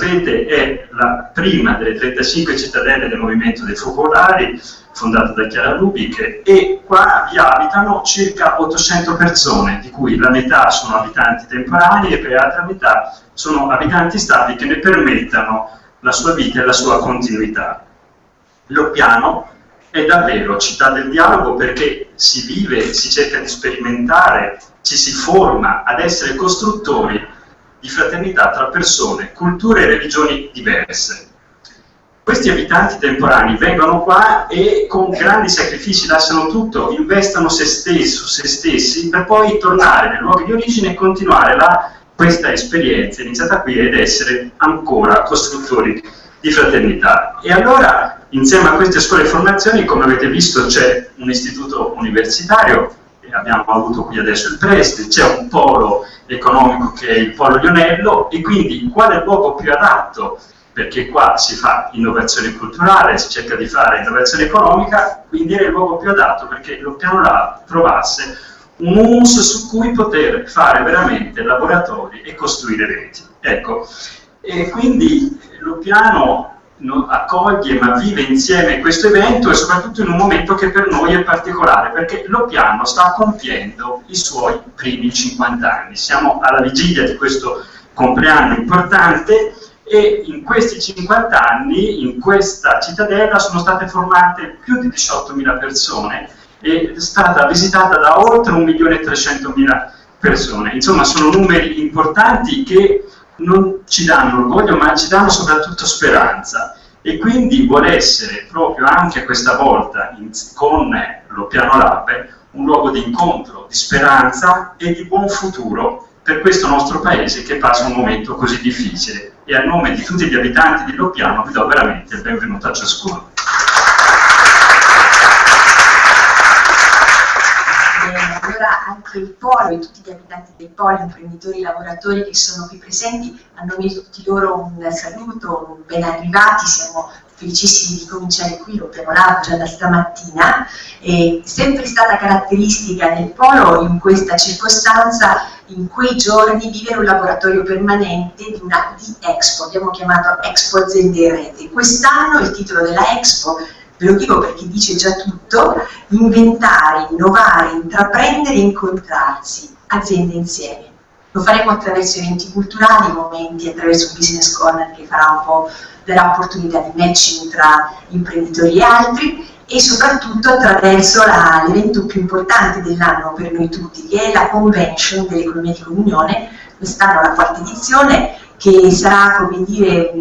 sapete è la prima delle 35 cittadelle del movimento dei focolari, fondata da Chiara Lubic, e qua vi abitano circa 800 persone, di cui la metà sono abitanti temporanei e per l'altra metà sono abitanti stabili che ne permettano la sua vita e la sua continuità. L'Oppiano è davvero città del dialogo perché si vive, si cerca di sperimentare, ci si forma ad essere costruttori di fraternità tra persone, culture e religioni diverse. Questi abitanti temporanei vengono qua e con grandi sacrifici lasciano tutto, investono se, stesso, se stessi per poi tornare nei luoghi di origine e continuare la, questa esperienza iniziata qui ed essere ancora costruttori di fraternità. E allora, insieme a queste scuole di formazione, come avete visto, c'è un istituto universitario, abbiamo avuto qui adesso il preside, c'è un polo economico che è il polo Lionello, e quindi quale luogo più adatto perché qua si fa innovazione culturale, si cerca di fare innovazione economica, quindi è il luogo più adatto perché lo piano lab trovasse un humus su cui poter fare veramente laboratori e costruire reti. Ecco, e quindi lo piano accoglie ma vive insieme questo evento e soprattutto in un momento che per noi è particolare perché lo piano sta compiendo i suoi primi 50 anni. Siamo alla vigilia di questo compleanno importante e in questi 50 anni in questa cittadella sono state formate più di 18.000 persone e è stata visitata da oltre 1.300.000 persone. Insomma sono numeri importanti che non ci danno orgoglio ma ci danno soprattutto speranza e quindi vuole essere proprio anche questa volta in, con lo Piano Lab un luogo di incontro, di speranza e di buon futuro per questo nostro paese che passa un momento così difficile e a nome di tutti gli abitanti di Loppiano vi do veramente il benvenuto a ciascuno. Anche il polo e tutti gli abitanti del polo, imprenditori, lavoratori che sono qui presenti, a nome di tutti loro un saluto, ben arrivati, siamo felicissimi di cominciare qui, lo preparavo già da stamattina, è sempre stata caratteristica del polo in questa circostanza, in quei giorni, vivere un laboratorio permanente di una di Expo, abbiamo chiamato Expo Aziende Rete. Quest'anno il titolo della Expo ve lo dico perché dice già tutto, inventare, innovare, intraprendere incontrarsi, aziende insieme. Lo faremo attraverso eventi culturali, momenti, attraverso un business corner che farà un po' darà opportunità di matching tra imprenditori e altri e soprattutto attraverso l'evento più importante dell'anno per noi tutti, che è la convention dell'economia di comunione, quest'anno la quarta edizione, che sarà, come dire,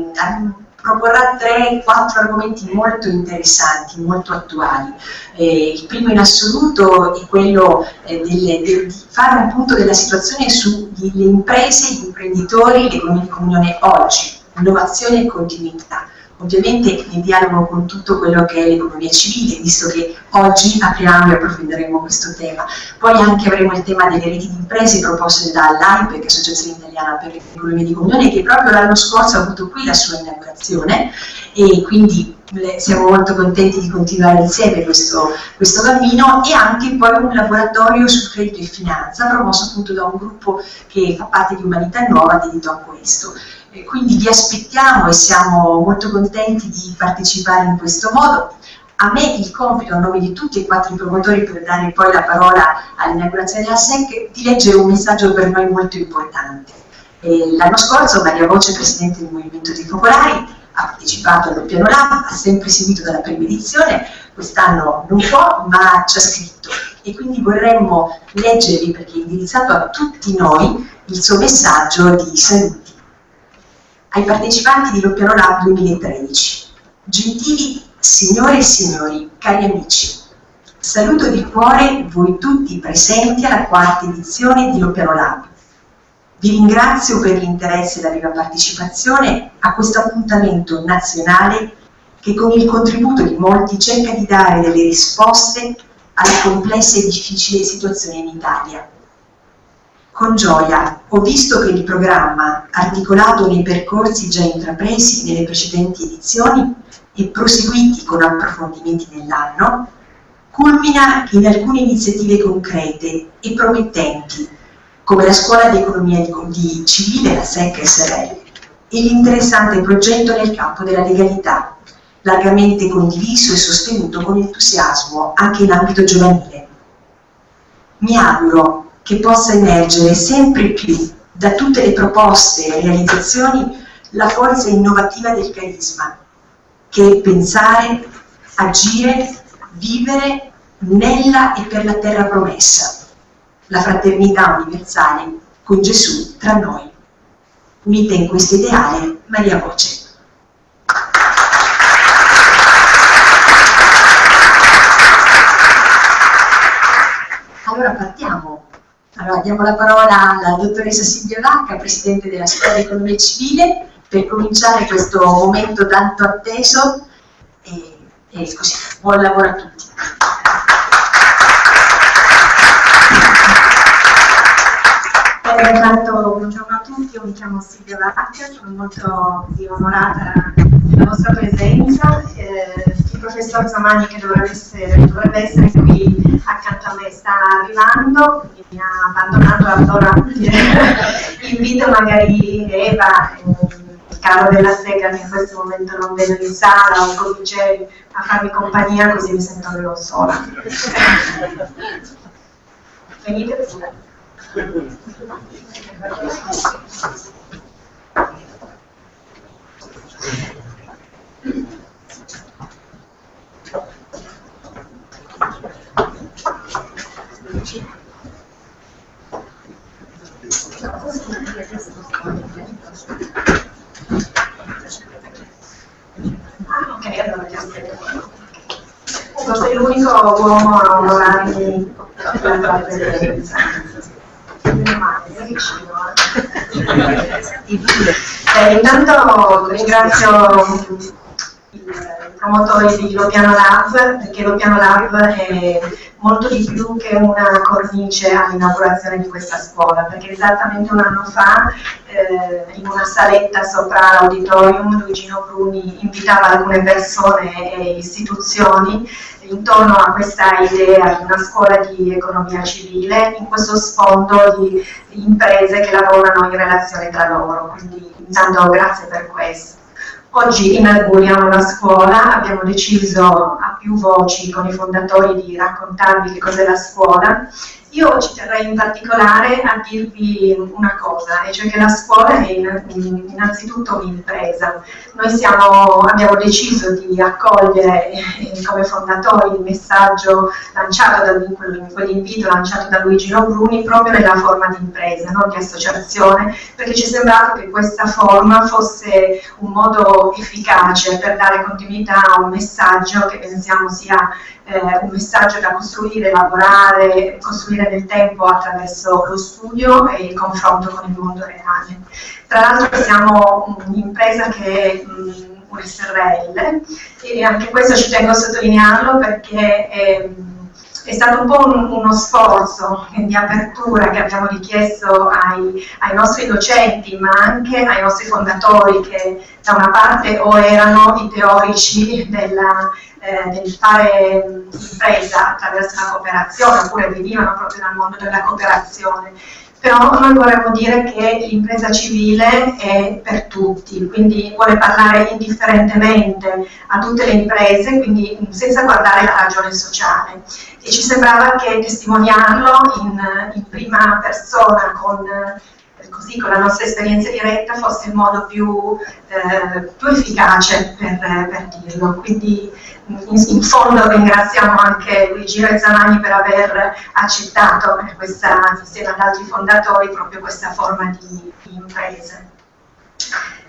proporrà 3-4 argomenti molto interessanti, molto attuali. Eh, il primo in assoluto è quello eh, delle, de, di fare un punto della situazione sulle imprese, gli imprenditori, l'economia oggi, innovazione e continuità. Ovviamente in dialogo con tutto quello che è l'economia civile, visto che oggi apriamo e approfondiremo questo tema. Poi anche avremo il tema delle reti di imprese proposte dall'AIPE, che è Associazione Italiana per l'Economia di Comunione, che proprio l'anno scorso ha avuto qui la sua inaugurazione e quindi siamo molto contenti di continuare insieme questo, questo cammino e anche poi un laboratorio su credito e finanza promosso appunto da un gruppo che fa parte di Umanità Nuova dedito a questo. E quindi vi aspettiamo e siamo molto contenti di partecipare in questo modo. A me il compito, a nome di tutti e quattro i promotori, per dare poi la parola all'inaugurazione della SEC, di leggere un messaggio per noi molto importante. L'anno scorso Maria Voce, Presidente del Movimento dei Focolari, ha partecipato allo Piano Lab, ha sempre seguito dalla prima edizione, quest'anno non può, ma ci ha scritto. E quindi vorremmo leggervi, perché è indirizzato a tutti noi, il suo messaggio di saluti ai partecipanti di Loppiano Lab 2013. Gentili signore e signori, cari amici, saluto di cuore voi tutti presenti alla quarta edizione di Loppiano Lab. Vi ringrazio per l'interesse e la viva partecipazione a questo appuntamento nazionale che con il contributo di molti cerca di dare delle risposte alle complesse e difficili situazioni in Italia con gioia ho visto che il programma, articolato nei percorsi già intrapresi nelle precedenti edizioni e proseguiti con approfondimenti nell'anno, culmina in alcune iniziative concrete e promettenti, come la Scuola di Economia di Civile, la SEC SRL, e l'interessante progetto nel campo della legalità, largamente condiviso e sostenuto con entusiasmo anche in ambito giovanile. Mi auguro che possa emergere sempre più da tutte le proposte e realizzazioni la forza innovativa del carisma, che è pensare, agire, vivere nella e per la terra promessa, la fraternità universale con Gesù tra noi. Unita in questo ideale, Maria Voce. Allora partiamo. Allora diamo la parola alla dottoressa Silvia Vacca, Presidente della Scuola di Economia Civile, per cominciare questo momento tanto atteso e, e così. Buon lavoro a tutti. Intanto buongiorno a tutti, io mi chiamo Silvia Vacca, sono molto onorata della vostra presenza. Eh, il professor Zamani che dovrebbe essere, dovrebbe essere, qui accanto a me sta arrivando, quindi mi ha abbandonato allora invito magari Eva, il caro della Sega che in questo momento non vedo in sala o Coviceri a farmi compagnia così mi sento meno sola. Venite pure. Ah, ok, allora ti aspetto. Sei l'unico uomo a per la presenza. Eh, intanto ringrazio i promotori di Lopiano Lab, perché Lopiano Lab è molto di più che una cornice all'inaugurazione di questa scuola, perché esattamente un anno fa eh, in una saletta sopra l'auditorium Luigino Bruni invitava alcune persone e istituzioni intorno a questa idea di una scuola di economia civile in questo sfondo di imprese che lavorano in relazione tra loro. Quindi intanto grazie per questo. Oggi inauguriamo la scuola, abbiamo deciso a più voci con i fondatori di raccontarvi che cos'è la scuola io ci terrei in particolare a dirvi una cosa, e cioè che la scuola è innanzitutto un'impresa. Noi siamo, abbiamo deciso di accogliere eh, come fondatori il messaggio lanciato da quell'invito lanciato da Luigi Bruni proprio nella forma di impresa, non di associazione, perché ci è sembrato che questa forma fosse un modo efficace per dare continuità a un messaggio che pensiamo sia eh, un messaggio da costruire, elaborare, costruire nel tempo attraverso lo studio e il confronto con il mondo reale. Tra l'altro siamo un'impresa che è mh, un SRL e anche questo ci tengo a sottolinearlo perché è, è stato un po' un, uno sforzo di apertura che abbiamo richiesto ai, ai, nostri docenti ma anche ai nostri fondatori che da una parte o erano i teorici della eh, del fare impresa attraverso la cooperazione oppure venivano proprio dal mondo della cooperazione però noi vorremmo dire che l'impresa civile è per tutti, quindi vuole parlare indifferentemente a tutte le imprese, quindi senza guardare la ragione sociale. E ci sembrava che testimoniarlo in, in prima persona con così con la nostra esperienza diretta fosse il modo più, eh, più efficace per, per, dirlo. Quindi in, in, fondo ringraziamo anche Luigi Rezzamani per aver accettato questa, insieme ad altri fondatori proprio questa forma di, di imprese.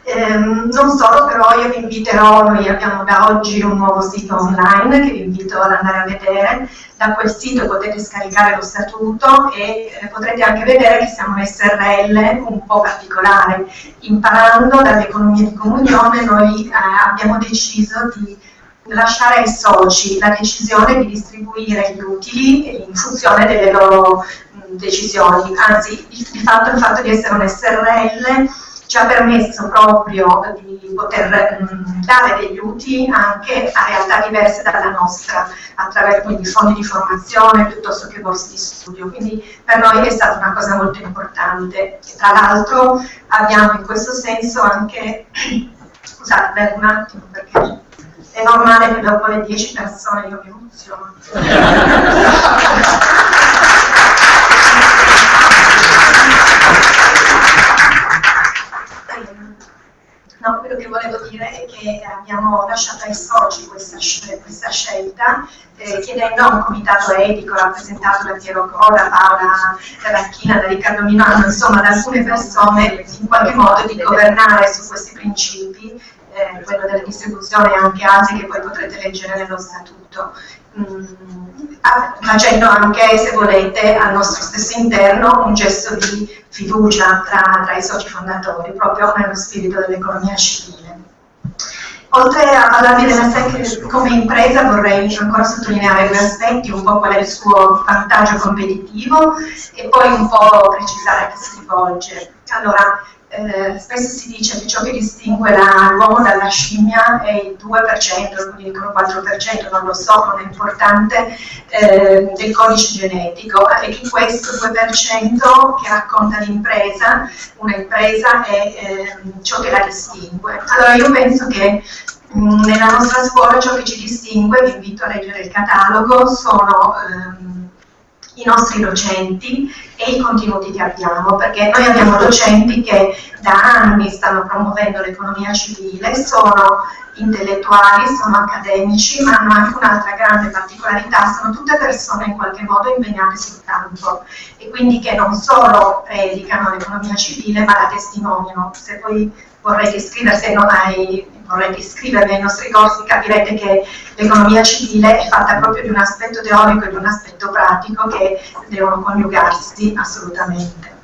Ehm, non solo, però io vi inviterò, noi abbiamo da oggi un nuovo sito online che vi invito ad andare a vedere, da quel sito potete scaricare lo statuto e eh, potrete anche vedere che siamo un SRL un po' particolare. Imparando dall'economia di comunione noi eh, abbiamo deciso di lasciare ai soci la decisione di distribuire gli utili in funzione delle loro mh, decisioni, anzi di fatto il fatto di essere un SRL ci ha permesso proprio di poter mh, dare degli utili anche a realtà diverse dalla nostra, attraverso quindi fondi di formazione piuttosto che borse di studio. Quindi per noi è stata una cosa molto importante. Tra l'altro abbiamo in questo senso anche, scusate, un attimo perché è normale che dopo le 10 persone io mi emoziono. No, quello che volevo dire è che abbiamo lasciato ai soci questa, questa scelta, eh, chiedendo a un comitato etico rappresentato da Piero Coda, Paola Racchina, da Riccardo Milano, insomma da alcune persone in qualche modo di governare su questi principi, eh, quello della distribuzione e anche altri che poi potrete leggere nello statuto. Mm, facendo anche, se volete, al nostro stesso interno un gesto di fiducia tra, tra i soci fondatori, proprio nello spirito dell'economia civile. Oltre alla Sec come impresa vorrei ancora sottolineare due aspetti, un po' qual è il suo vantaggio competitivo e poi un po' precisare a chi si rivolge. Allora, eh, spesso si dice che ciò che distingue l'uomo dalla scimmia è il 2%, alcuni dicono 4%, non lo so, non è importante, eh, del codice genetico e che questo 2% che racconta l'impresa, un'impresa è eh, ciò che la distingue. Allora io penso che mh, mm, nella nostra scuola ciò che ci distingue, vi invito a leggere il catalogo, sono ehm, i nostri docenti e i contenuti che abbiamo, perché noi abbiamo docenti che da anni stanno promuovendo l'economia civile, sono intellettuali, sono accademici, ma hanno anche un'altra grande particolarità, sono tutte persone in qualche modo impegnate sul campo e quindi che non solo predicano l'economia civile, ma la testimoniano. Se poi vorrei iscriversi ai, vorrei iscrivervi ai nostri corsi, capirete che l'economia civile è fatta proprio di un aspetto teorico e di un aspetto pratico che devono coniugarsi assolutamente.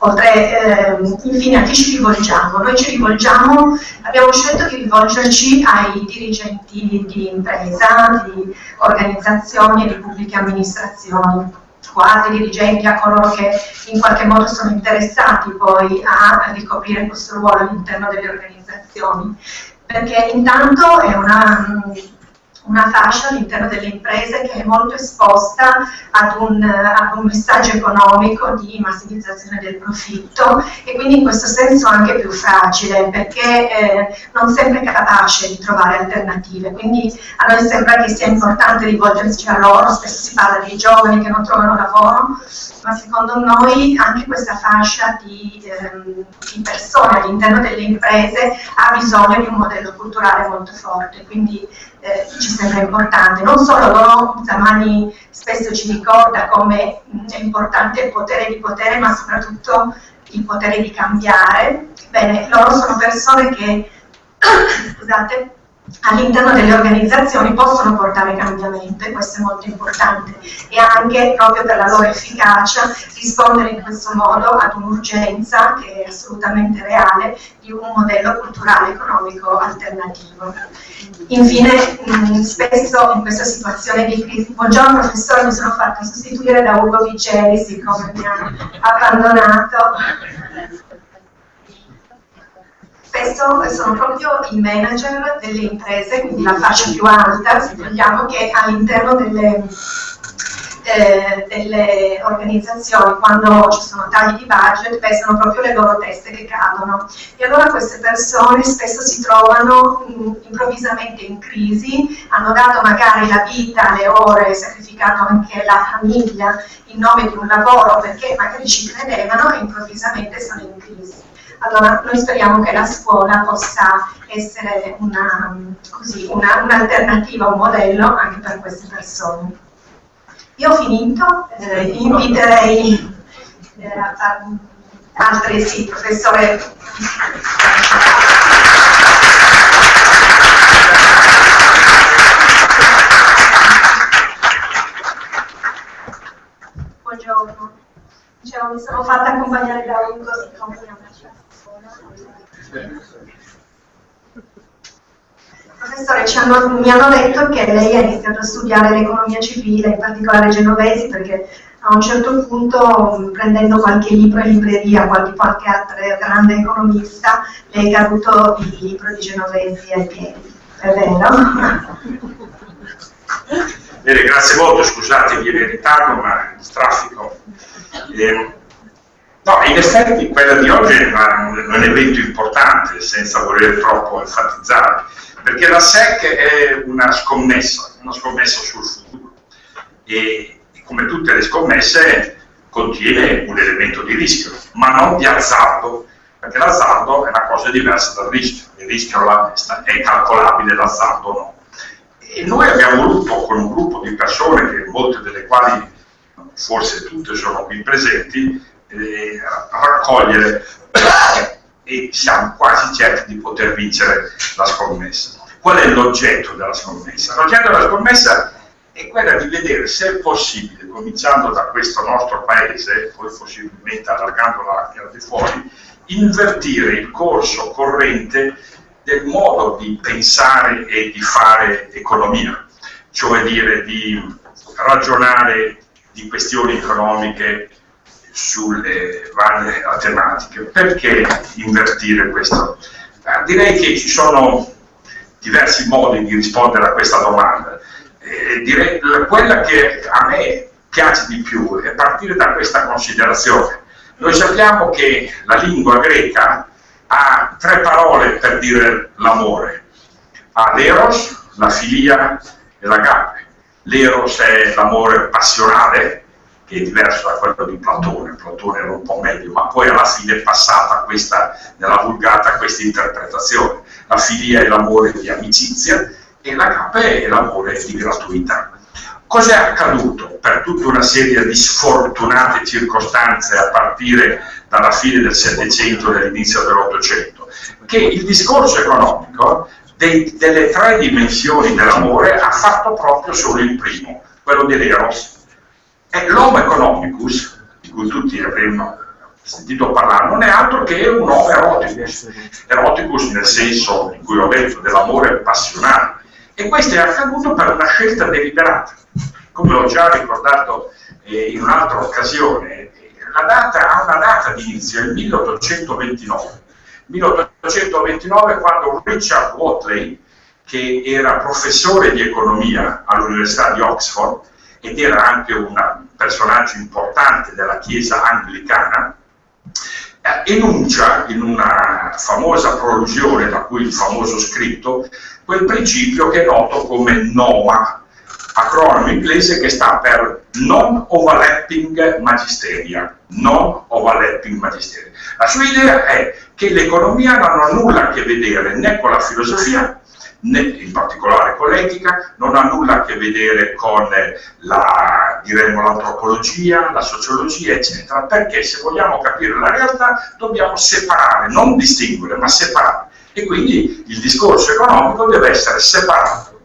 Oltre, eh, infine, a chi ci rivolgiamo? Noi ci rivolgiamo, abbiamo scelto di rivolgerci ai dirigenti di impresa, di organizzazioni e di pubbliche amministrazioni quasi dirigenti, a coloro che in qualche modo sono interessati poi a ricoprire questo ruolo all'interno delle organizzazioni. Perché intanto è una una fascia all'interno delle imprese che è molto esposta ad un, ad un, messaggio economico di massimizzazione del profitto e quindi in questo senso anche più fragile perché eh, non sempre capace di trovare alternative. Quindi a noi sembra che sia importante rivolgersi a loro, spesso si parla dei giovani che non trovano lavoro, ma secondo noi anche questa fascia di, ehm, di persone all'interno delle imprese ha bisogno di un modello culturale molto forte. Quindi eh, ci sembra importante. Non solo loro, Zamani spesso ci ricorda come è importante il potere di potere, ma soprattutto il potere di cambiare. Bene, loro sono persone che, scusate, all'interno delle organizzazioni possono portare cambiamento e questo è molto importante e anche proprio per la loro efficacia rispondere in questo modo ad un'urgenza che è assolutamente reale di un modello culturale economico alternativo. Infine, mh, spesso in questa situazione di crisi, buongiorno professore, mi sono fatta sostituire da Ugo Vigeli, siccome mi ha abbandonato. Spesso sono proprio i manager delle imprese, quindi la fascia più alta, se vogliamo, che all'interno delle eh, delle organizzazioni quando ci sono tagli di budget pesano proprio le loro teste che cadono e allora queste persone spesso si trovano mh, improvvisamente in crisi, hanno dato magari la vita, le ore, sacrificato anche la famiglia in nome di un lavoro perché magari ci credevano e improvvisamente sono in crisi. Allora noi speriamo che la scuola possa essere un'alternativa, un, un modello anche per queste persone. Io ho finito, eh, inviterei eh, altri, sì, professore. Buongiorno. Dicevo, mi sono fatta accompagnare da è una scuola. Professore, hanno, mi hanno detto che lei ha iniziato a studiare l'economia civile, in particolare genovesi, perché a un certo punto, prendendo qualche libro in libreria, qualche, qualche altro grande economista, le è caduto il libro di Genovesi ai piedi. È vero? Bene, grazie molto, scusatevi in ritardo, ma il traffico. Eh, no, in effetti quella di oggi è un evento importante, senza voler troppo enfatizzare, perché la SEC è una scommessa, una scommessa sul futuro. E come tutte le scommesse, contiene un elemento di rischio, ma non di azzardo, perché l'azzardo è una cosa diversa dal rischio, il rischio è calcolabile, l'azzardo no. E noi abbiamo voluto, con un gruppo di persone, che molte delle quali, forse tutte sono qui presenti, eh, raccogliere e siamo quasi certi di poter vincere la scommessa. Qual è l'oggetto della scommessa? L'oggetto della scommessa è quella di vedere se è possibile, cominciando da questo nostro paese, poi possibilmente allargandolo anche al di fuori, invertire il corso corrente del modo di pensare e di fare economia, cioè dire di ragionare di questioni economiche sulle varie tematiche. Perché invertire questo? Eh, direi che ci sono diversi modi di rispondere a questa domanda eh, direi, quella che a me piace di più è partire da questa considerazione. Noi sappiamo che la lingua greca ha tre parole per dire l'amore. Ha l'eros, la filia e l'agape. L'eros è l'amore passionale, che è diverso da quello di Platone, Platone era un po' meglio, ma poi alla fine è passata questa, nella vulgata questa interpretazione. La filia è l'amore di amicizia, e l'agape è l'amore di gratuità. Cos'è accaduto per tutta una serie di sfortunate circostanze a partire dalla fine del Settecento e dall'inizio dell'Ottocento? Che il discorso economico dei, delle tre dimensioni dell'amore ha fatto proprio solo il primo, quello dell'eros. E l'homo economicus, di cui tutti avremmo sentito parlare, non è altro che un uomo eroticus, eroticus nel senso in cui ho detto dell'amore passionale, e questo è accaduto per una scelta deliberata. Come ho già ricordato eh, in un'altra occasione, la data ha una data di inizio, il 1829. 1829 quando Richard Watley, che era professore di economia all'Università di Oxford ed era anche un personaggio importante della Chiesa anglicana, eh, enuncia in una famosa prolusione, da cui il famoso scritto, quel principio che è noto come NOMA, acronimo inglese che sta per Non Overlapping Magisteria. Non Overlapping Magisteria. La sua idea è che l'economia non ha nulla a che vedere né con la filosofia, in particolare con l'etica, non ha nulla a che vedere con la, l'antropologia, la sociologia, eccetera, perché se vogliamo capire la realtà dobbiamo separare, non distinguere, ma separare e quindi il discorso economico deve essere separato.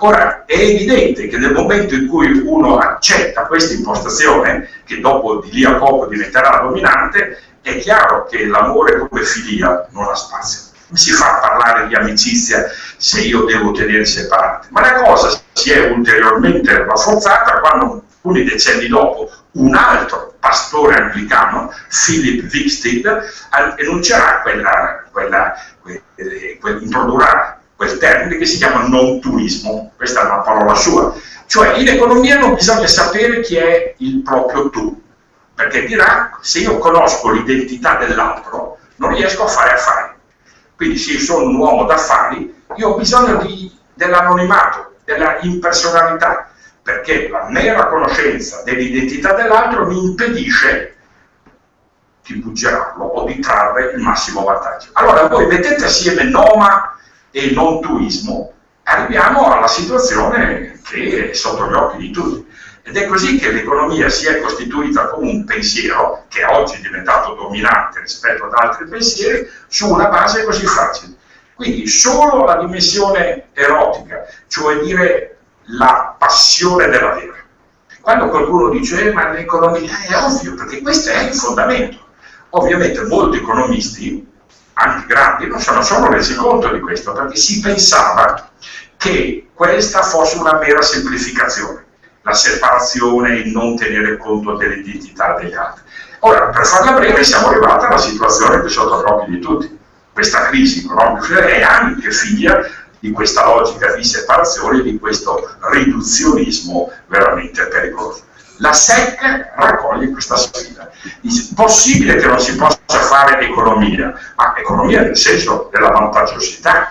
Ora, è evidente che nel momento in cui uno accetta questa impostazione, che dopo di lì a poco diventerà dominante, è chiaro che l'amore come filia non ha spazio. Non si fa parlare di amicizia se io devo tenere separate, ma la cosa si è ulteriormente rafforzata quando alcuni decenni dopo un altro pastore anglicano, Philip Wicksteed, enuncerà quella, quella, quella, introdurrà quel termine che si chiama non turismo, questa è una parola sua, cioè in economia non bisogna sapere chi è il proprio tu, perché dirà se io conosco l'identità dell'altro non riesco a fare affari. Quindi se io sono un uomo d'affari, io ho bisogno dell'anonimato, della impersonalità, perché la mera conoscenza dell'identità dell'altro mi impedisce di buggerarlo o di trarre il massimo vantaggio. Allora voi mettete assieme noma e non tuismo, arriviamo alla situazione che è sotto gli occhi di tutti. Ed è così che l'economia si è costituita come un pensiero, che oggi è diventato dominante rispetto ad altri pensieri, su una base così fragile. Quindi solo la dimensione erotica, cioè dire la passione della vera. Quando qualcuno dice, eh, ma l'economia è ovvio, perché questo è il fondamento. Ovviamente molti economisti, anche grandi, non sono resi conto di questo, perché si pensava che questa fosse una mera semplificazione, la separazione, il non tenere conto dell'identità degli altri. Ora, per farla breve, siamo arrivati alla situazione che è sotto gli occhi di tutti. Questa crisi economica è anche figlia di questa logica di separazione, di questo riduzionismo veramente pericoloso. La SEC raccoglie questa sfida. Dice, possibile che non si possa fare economia, ma economia nel senso della vantaggiosità,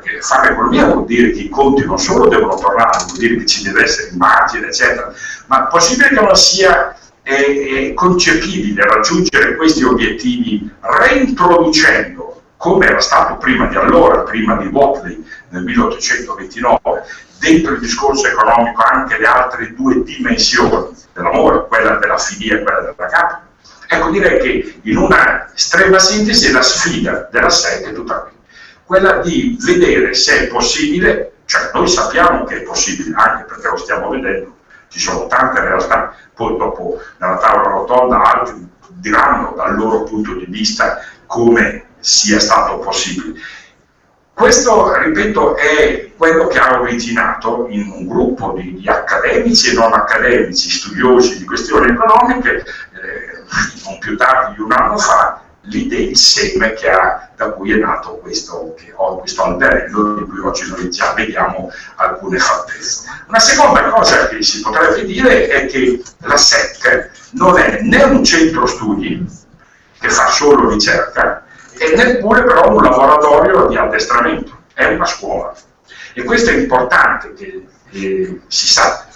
perché fare economia vuol dire che i conti non solo devono tornare, vuol dire che ci deve essere immagine, eccetera, ma è possibile che non sia eh, concepibile raggiungere questi obiettivi reintroducendo come era stato prima di allora, prima di Watley nel 1829, dentro il discorso economico anche le altre due dimensioni dell'amore, quella della filia e quella della capa. Ecco, direi che in una estrema sintesi la sfida della SEC è tutta qui, quella di vedere se è possibile, cioè noi sappiamo che è possibile, anche perché lo stiamo vedendo, ci sono tante realtà, poi dopo nella tavola rotonda altri diranno dal loro punto di vista come sia stato possibile. Questo, ripeto, è quello che ha originato in un gruppo di, di accademici e non accademici, studiosi di questioni economiche, eh, non più tardi di un anno fa, l'idea, il seme ha, da cui è nato questo, questo alberello di cui oggi noi già vediamo alcune fattezze. Una seconda cosa che si potrebbe dire è che la SEC non è né un centro studi che fa solo ricerca, e neppure però un laboratorio di addestramento, è una scuola. E questo è importante che eh, si sa.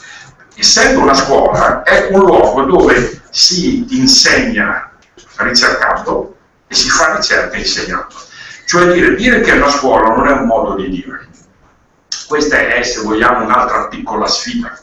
Essendo una scuola, è un luogo dove si insegna ricercando e si fa ricerca insegnando. Cioè dire, dire che una scuola non è un modo di dire. Questa è, se vogliamo, un'altra piccola sfida,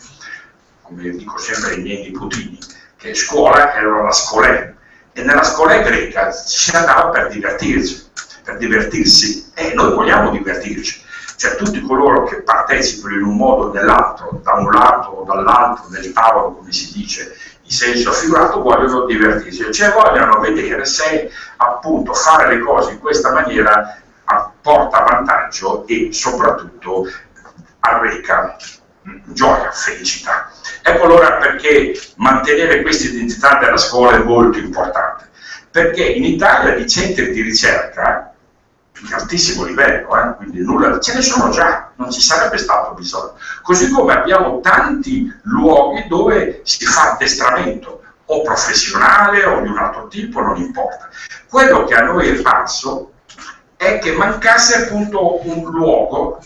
come dico sempre ai miei nipotini, che scuola era la scolè, e nella scuola greca si andava per divertirsi, per divertirsi e noi vogliamo divertirci. Cioè tutti coloro che partecipano in un modo o nell'altro, da un lato o dall'altro del tavolo, come si dice, in senso figurato, vogliono divertirsi, cioè vogliono vedere se appunto fare le cose in questa maniera porta vantaggio e soprattutto arreca gioia, felicità. Ecco allora perché mantenere questa identità della scuola è molto importante, perché in Italia di centri di ricerca di altissimo livello, eh, quindi nulla, ce ne sono già, non ci sarebbe stato bisogno. Così come abbiamo tanti luoghi dove si fa addestramento, o professionale o di un altro tipo, non importa. Quello che a noi è falso è che mancasse appunto un luogo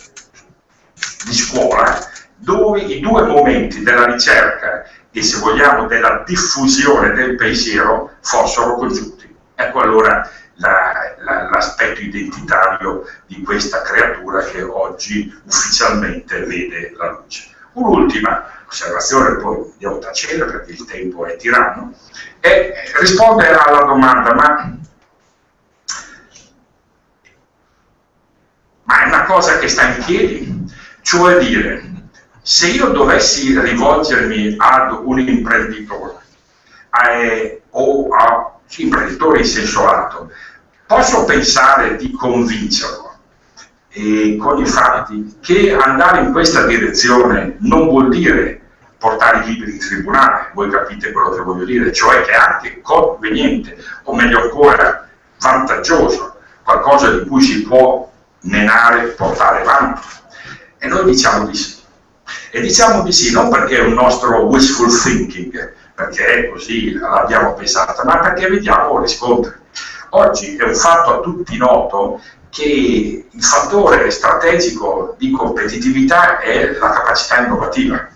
di scuola dove i due momenti della ricerca e se vogliamo della diffusione del pensiero fossero congiunti. Ecco allora l'aspetto la, identitario di questa creatura che oggi ufficialmente vede la luce. Un'ultima osservazione, poi a tacere perché il tempo è tiranno, è rispondere alla domanda ma, ma è una cosa che sta in piedi? Cioè dire, se io dovessi rivolgermi ad un imprenditore eh, o a sì, imprenditore in senso lato, posso pensare di convincerlo eh, con i fatti che andare in questa direzione non vuol dire portare i libri in tribunale, voi capite quello che voglio dire, cioè che è anche conveniente, o meglio ancora vantaggioso, qualcosa di cui si può menare, portare avanti. E noi diciamo di sì. E diciamo di sì, non perché è un nostro wishful thinking, perché è così, l'abbiamo pensata, ma perché vediamo riscontri. Oggi è un fatto a tutti noto che il fattore strategico di competitività è la capacità innovativa.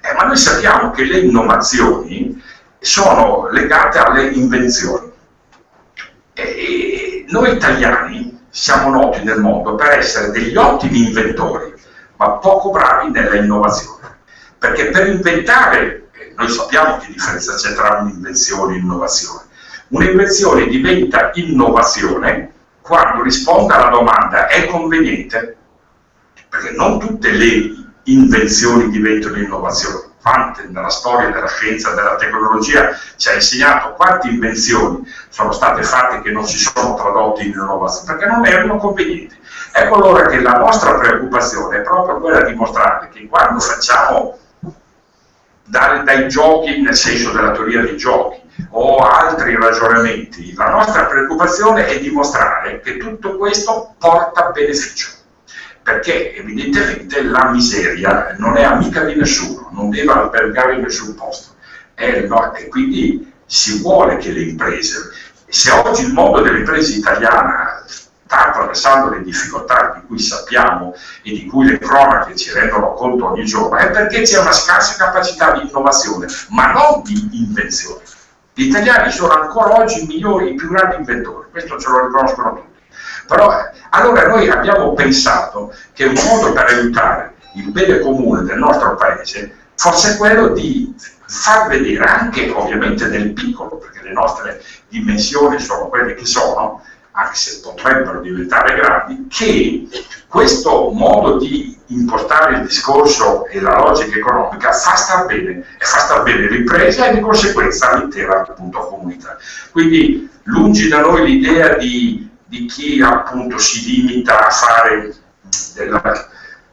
Eh, ma noi sappiamo che le innovazioni sono legate alle invenzioni. E noi italiani siamo noti nel mondo per essere degli ottimi inventori, ma poco bravi nella innovazione. Perché per inventare, eh, noi sappiamo che differenza c'è tra un'invenzione e un'innovazione. Un'invenzione diventa innovazione quando risponde alla domanda è conveniente? Perché non tutte le invenzioni diventano innovazioni. Quante nella storia della scienza della tecnologia ci ha insegnato quante invenzioni sono state fatte che non si sono tradotte in innovazione perché non erano convenienti. Ecco allora che la nostra preoccupazione è proprio quella di mostrare che quando facciamo dai, dai giochi nel senso della teoria dei giochi o altri ragionamenti. La nostra preoccupazione è dimostrare che tutto questo porta beneficio, perché evidentemente la miseria non è amica di nessuno, non deve albergare in nessun posto. E, no, e quindi si vuole che le imprese, se oggi il mondo delle imprese italiane sta attraversando le difficoltà di cui sappiamo e di cui le cronache ci rendono conto ogni giorno, è perché c'è una scarsa capacità di innovazione, ma non di invenzione. Gli italiani sono ancora oggi i migliori, i più grandi inventori, questo ce lo riconoscono tutti. Però allora noi abbiamo pensato che un modo per aiutare il bene comune del nostro paese fosse quello di far vedere anche ovviamente nel piccolo, perché le nostre dimensioni sono quelle che sono, anche se potrebbero diventare grandi, che questo modo di impostare il discorso e la logica economica fa star bene, e fa star bene l'impresa e di conseguenza l'intera comunità. Quindi lungi da noi l'idea di, di, chi appunto si limita a fare della,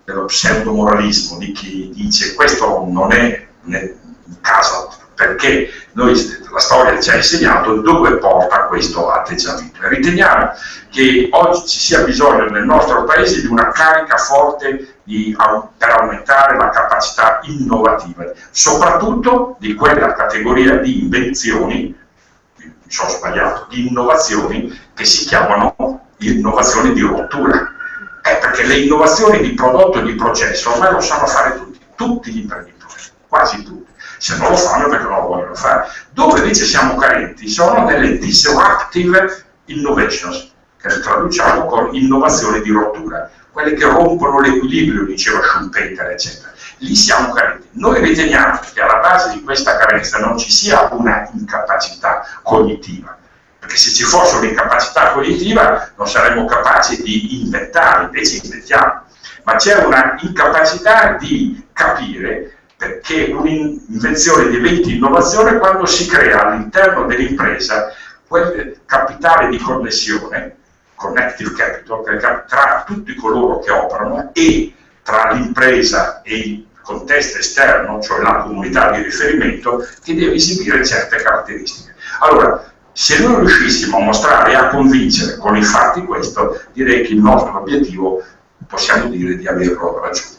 dello pseudomoralismo, di chi dice questo non è, è caso perché noi, la storia ci ha insegnato dove porta questo atteggiamento. Riteniamo che oggi ci sia bisogno nel nostro paese di una carica forte di, per aumentare la capacità innovativa, soprattutto di quella categoria di invenzioni, mi sono sbagliato, di innovazioni che si chiamano innovazioni di rottura. È perché le innovazioni di prodotto e di processo ormai lo sanno fare tutti, tutti gli imprenditori, quasi tutti se non lo fanno perché non lo vogliono fare. Dove invece siamo carenti sono nelle disruptive innovations, che traduciamo con innovazioni di rottura, quelle che rompono l'equilibrio, diceva Schumpeter, eccetera. Lì siamo carenti. Noi riteniamo che alla base di questa carenza non ci sia una incapacità cognitiva, perché se ci fosse un'incapacità cognitiva non saremmo capaci di inventare, invece inventiamo, ma c'è una incapacità di capire perché un'invenzione diventi innovazione quando si crea all'interno dell'impresa quel capitale di connessione, connective capital, tra tutti coloro che operano e tra l'impresa e il contesto esterno, cioè la comunità di riferimento, che deve esibire certe caratteristiche. Allora, se noi riuscissimo a mostrare e a convincere con i fatti questo, direi che il nostro obiettivo possiamo dire di averlo raggiunto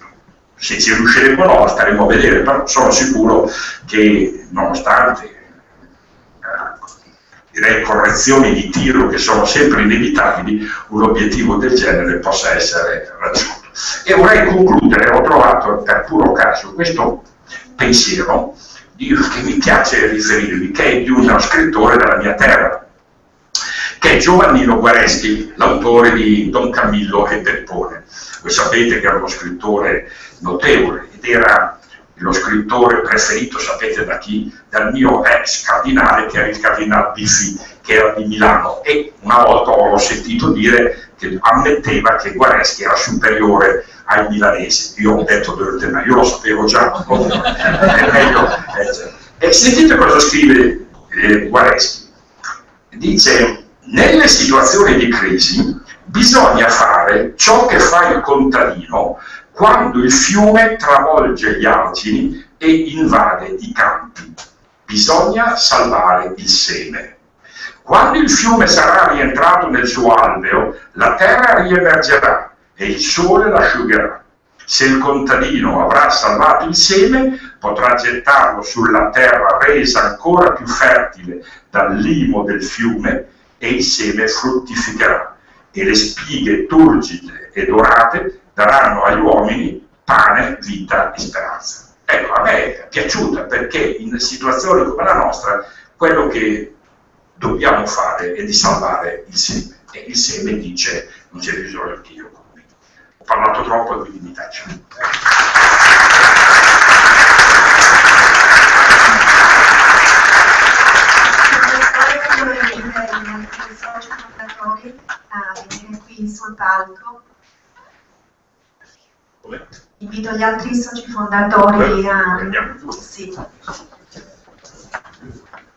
se ci riusciremo o no staremo a vedere, però sono sicuro che nonostante eh, direi correzioni di tiro che sono sempre inevitabili, un obiettivo del genere possa essere raggiunto. E vorrei concludere, ho trovato per puro caso questo pensiero che mi piace riferirvi, che è di uno scrittore della mia terra, che è Giovannino Guareschi, l'autore di Don Camillo e Peppone. Voi sapete che era uno scrittore notevole ed era lo scrittore preferito, sapete da chi? Dal mio ex cardinale che era il cardinale Biffi, che era di Milano e una volta ho sentito dire che ammetteva che Guareschi era superiore ai milanesi. Io ho detto ma io lo sapevo già, è meglio. Eh, e sentite cosa scrive eh, Guareschi. Dice, nelle situazioni di crisi bisogna fare ciò che fa il contadino quando il fiume travolge gli argini e invade i campi. Bisogna salvare il seme. Quando il fiume sarà rientrato nel suo alveo, la terra riemergerà e il sole l'asciugherà. Se il contadino avrà salvato il seme, potrà gettarlo sulla terra resa ancora più fertile dal limo del fiume e il seme fruttificherà e le spighe turgide e dorate daranno agli uomini pane, vita e speranza. Ecco, a me è piaciuta perché in situazioni come la nostra quello che dobbiamo fare è di salvare il seme. E il seme dice non c'è bisogno che io. Ho parlato troppo e quindi mi taccio. A venire qui sul palco Invito gli altri soci fondatori a... Sì.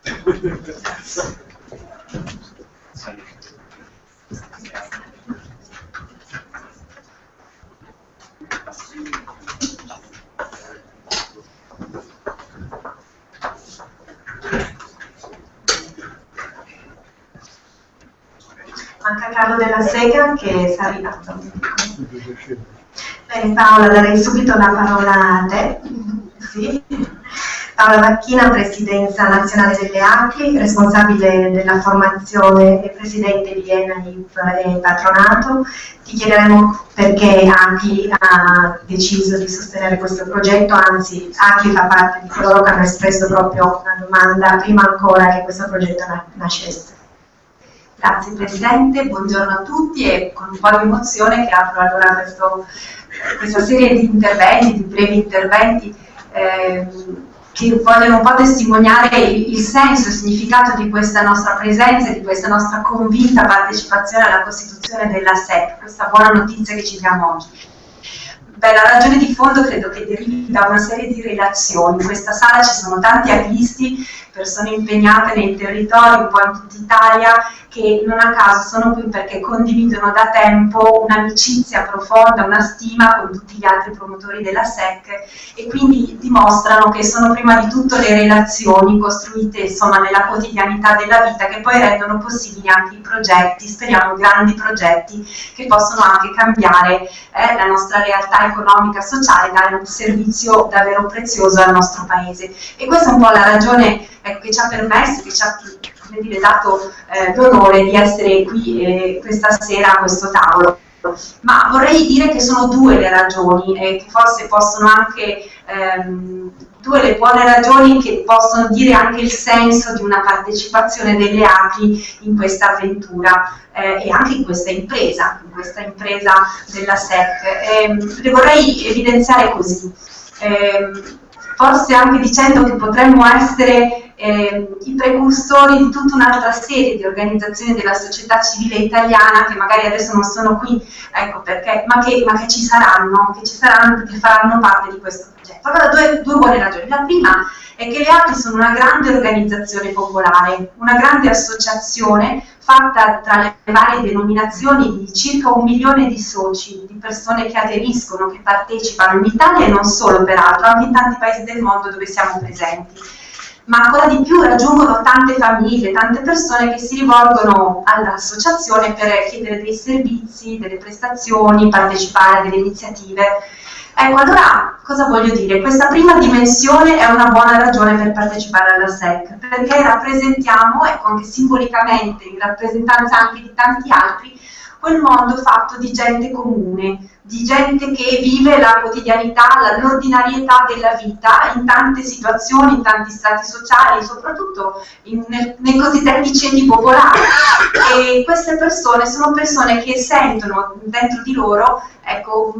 Carlo della Sega che sta arrivando. Bene Paola, darei subito la parola a te. Sì. Paola Macchina, Presidenza Nazionale delle ACLI, responsabile della formazione e Presidente di ENAIP e Patronato. Ti chiederemo perché ACLI ha deciso di sostenere questo progetto, anzi ACLI fa parte di coloro che hanno espresso proprio una domanda prima ancora che questo progetto nascesse. Grazie Presidente, buongiorno a tutti e con un po' di emozione che apro allora questo, questa serie di interventi, di brevi interventi. Eh, che vogliono un po' testimoniare il, il senso il significato di questa nostra presenza e di questa nostra convinta partecipazione alla costituzione della SEP, questa buona notizia che ci diamo oggi. Beh, la ragione di fondo credo che derivi da una serie di relazioni. In questa sala ci sono tanti artisti, persone impegnate nei territori, un po' in tutta Italia, che non a caso sono qui perché condividono da tempo un'amicizia profonda, una stima con tutti gli altri promotori della SEC e quindi dimostrano che sono prima di tutto le relazioni costruite insomma, nella quotidianità della vita che poi rendono possibili anche i progetti, speriamo grandi progetti che possono anche cambiare eh, la nostra realtà economica, sociale, dare un servizio davvero prezioso al nostro paese. E questa è un po' la ragione ecco, che ci ha permesso, che ci ha dire, dato eh, l'onore di essere qui eh, questa sera a questo tavolo. Ma vorrei dire che sono due le ragioni e che forse possono anche, ehm, due le buone ragioni che possono dire anche il senso di una partecipazione delle API in questa avventura eh, e anche in questa impresa, in questa impresa della SEC. Eh, le vorrei evidenziare così. Eh, forse anche dicendo che potremmo essere eh, i precursori di tutta un'altra serie di organizzazioni della società civile italiana che magari adesso non sono qui, ecco perché, ma che, ma che ci saranno, che ci saranno, che faranno parte di questo progetto. Allora, due, due buone ragioni. La prima è che le API sono una grande organizzazione popolare, una grande associazione fatta tra le varie denominazioni di circa un milione di soci, di persone che aderiscono, che partecipano in Italia e non solo peraltro, anche in tanti paesi del mondo dove siamo presenti. Ma ancora di più raggiungono tante famiglie, tante persone che si rivolgono all'associazione per chiedere dei servizi, delle prestazioni, partecipare a delle iniziative Ecco, allora cosa voglio dire? Questa prima dimensione è una buona ragione per partecipare alla SEC, perché rappresentiamo, ecco anche simbolicamente, in rappresentanza anche di tanti altri, quel mondo fatto di gente comune, di gente che vive la quotidianità, l'ordinarietà della vita in tante situazioni, in tanti stati sociali, soprattutto in, nei cosiddetti ceti popolari. E queste persone sono persone che sentono dentro di loro ecco,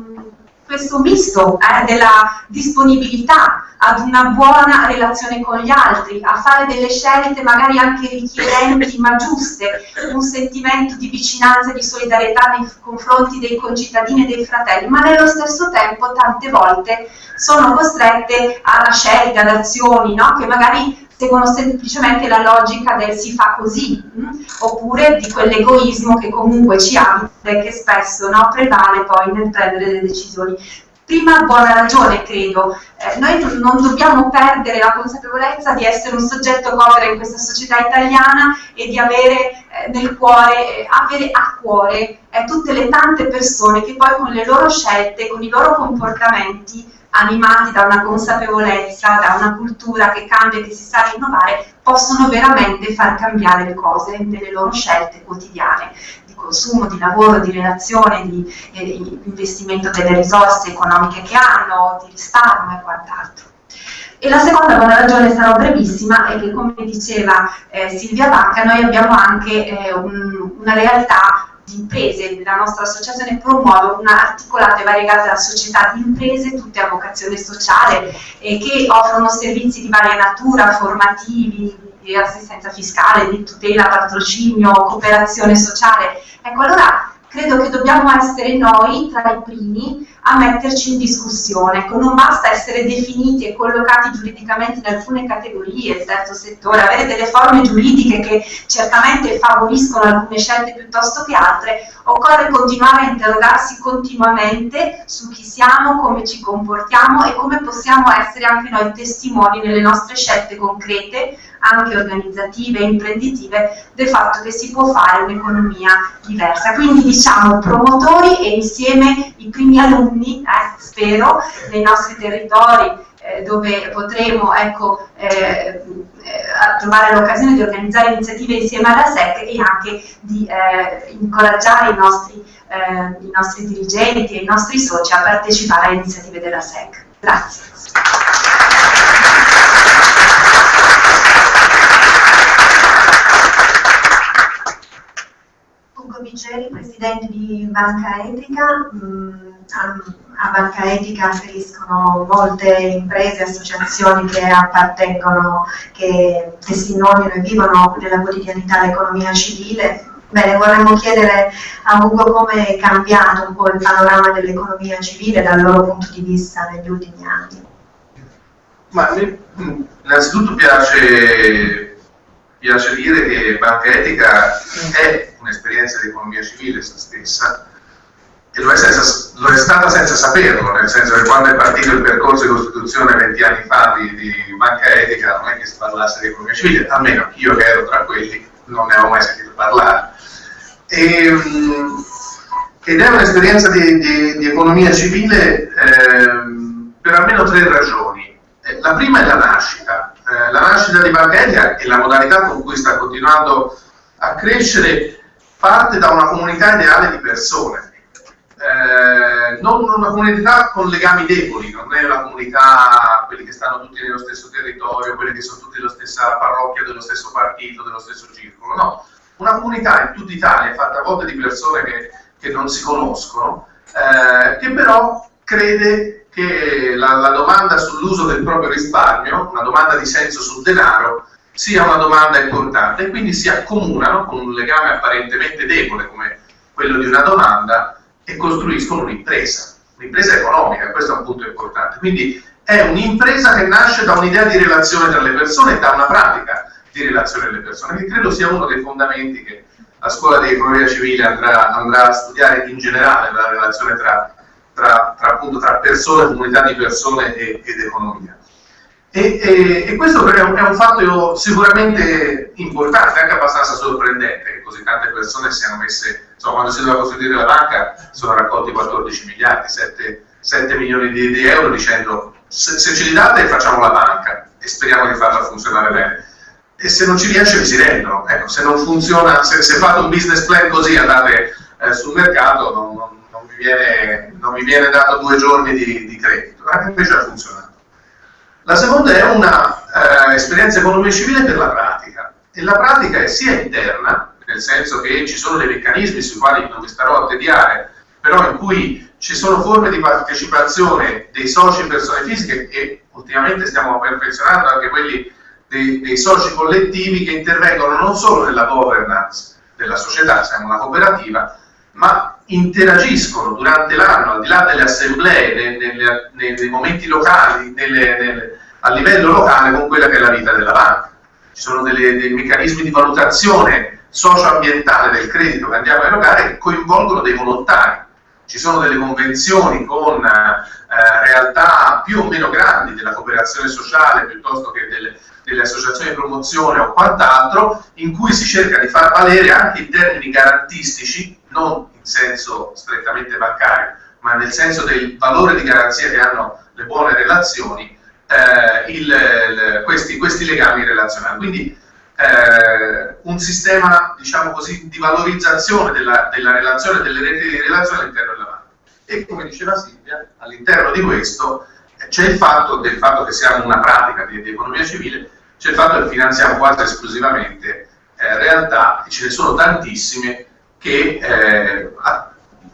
questo misto eh, della disponibilità ad una buona relazione con gli altri, a fare delle scelte magari anche richiedenti ma giuste, un sentimento di vicinanza e di solidarietà nei confronti dei concittadini e dei fratelli, ma nello stesso tempo tante volte sono costrette a scelte, ad azioni no? che magari seguono semplicemente la logica del si fa così, mh? Mm? oppure di quell'egoismo che comunque ci abita e che spesso no, prevale poi nel prendere le decisioni. Prima buona ragione, credo, eh, noi non dobbiamo perdere la consapevolezza di essere un soggetto povero in questa società italiana e di avere eh, nel cuore, eh, avere a cuore eh, tutte le tante persone che poi con le loro scelte, con i loro comportamenti animati da una consapevolezza, da una cultura che cambia e che si sa rinnovare, possono veramente far cambiare le cose nelle loro scelte quotidiane di consumo, di lavoro, di relazione, di, eh, di investimento delle risorse economiche che hanno, di risparmio e quant'altro. E la seconda buona ragione, sarò brevissima, è che come diceva eh, Silvia Vacca, noi abbiamo anche eh, un, una realtà di imprese, la nostra associazione promuove una articolata e variegata società di imprese, tutte a vocazione sociale, eh, che offrono servizi di varia natura, formativi, di assistenza fiscale, di tutela, patrocinio, cooperazione sociale. Ecco, allora credo che dobbiamo essere noi tra i primi a metterci in discussione. Ecco, non basta essere definiti e collocati giuridicamente in alcune categorie, il terzo settore, avere delle forme giuridiche che certamente favoriscono alcune scelte piuttosto che altre, occorre continuare a interrogarsi continuamente su chi siamo, come ci comportiamo e come possiamo essere anche noi testimoni nelle nostre scelte concrete anche organizzative e imprenditive del fatto che si può fare un'economia diversa. Quindi diciamo promotori e insieme i primi alunni, eh, spero, nei nostri territori eh, dove potremo ecco, eh, eh trovare l'occasione di organizzare iniziative insieme alla SEC e anche di eh, incoraggiare i nostri, eh, i nostri dirigenti e i nostri soci a partecipare alle iniziative della SEC. Grazie. Vigeri, presidente di Banca Etica. Mm, a Banca Etica afferiscono molte imprese e associazioni che appartengono, che testimoniano e vivono nella quotidianità l'economia civile. Bene, vorremmo chiedere a Ugo come è cambiato un po' il panorama dell'economia civile dal loro punto di vista negli ultimi anni. Ma innanzitutto piace, piace dire che Banca Etica è un'esperienza di economia civile essa stessa e lo è, senza, lo è, stata senza saperlo, nel senso che quando è partito il percorso di Costituzione 20 anni fa di, di banca etica non è che si parlasse di economia civile, almeno io che ero tra quelli non ne avevo mai sentito parlare. E, ehm, ed è un'esperienza di, di, di, economia civile eh, per almeno tre ragioni. Eh, la prima è la nascita, eh, la nascita di Banca Etica e la modalità con cui sta continuando a crescere parte da una comunità ideale di persone, eh, non una comunità con legami deboli, non è una comunità, quelli che stanno tutti nello stesso territorio, quelli che sono tutti nella stessa parrocchia, dello stesso partito, dello stesso circolo, no, una comunità in tutta Italia fatta a volte di persone che, che non si conoscono, eh, che però crede che la, la domanda sull'uso del proprio risparmio, una domanda di senso sul denaro, sia una domanda importante e quindi si accomunano con un legame apparentemente debole come quello di una domanda e costruiscono un'impresa, un'impresa economica, questo è un punto importante. Quindi è un'impresa che nasce da un'idea di relazione tra le persone e da una pratica di relazione alle persone, che credo sia uno dei fondamenti che la scuola di economia civile andrà, andrà a studiare in generale, la relazione tra, tra, tra, appunto, tra persone, comunità di persone e, ed economia. E, e, e, questo è un, è un, fatto sicuramente importante, anche abbastanza sorprendente, che così tante persone siano messe, insomma quando si doveva costituire la banca sono raccolti 14 miliardi, 7, 7 milioni di, di, euro dicendo se, se, ce li date facciamo la banca e speriamo di farla funzionare bene. E se non ci riesce vi si rendono, ecco, se non funziona, se, se fate un business plan così andate eh, sul mercato non, non, non, vi viene, non, vi viene, dato due giorni di, di credito, anche invece ha funzionato. La seconda è un'esperienza eh, economia civile per la pratica e la pratica è sia interna, nel senso che ci sono dei meccanismi sui quali non mi starò a tediare, però in cui ci sono forme di partecipazione dei soci in persone fisiche e ultimamente stiamo perfezionando anche quelli dei, dei soci collettivi che intervengono non solo nella governance della società, siamo una cooperativa, ma interagiscono durante l'anno, al di là delle assemblee, nei, nei, nei, momenti locali, nelle, nelle, a livello locale con quella che è la vita della banca. Ci sono delle, dei meccanismi di valutazione socioambientale del credito che andiamo a erogare che coinvolgono dei volontari. Ci sono delle convenzioni con eh, realtà più o meno grandi della cooperazione sociale piuttosto che delle, delle associazioni di promozione o quant'altro, in cui si cerca di far valere anche in termini garantistici, non in senso strettamente bancario, ma nel senso del valore di garanzia che hanno le buone relazioni, eh, il, il, questi, questi, legami relazionali. Quindi eh, un sistema, diciamo così, di valorizzazione della, della relazione, delle reti di relazione all'interno della banca. E come diceva Silvia, all'interno di questo eh, c'è il fatto del fatto che siamo una pratica di, di economia civile, c'è il fatto che finanziamo quasi esclusivamente eh, realtà, e ce ne sono tantissime, che eh,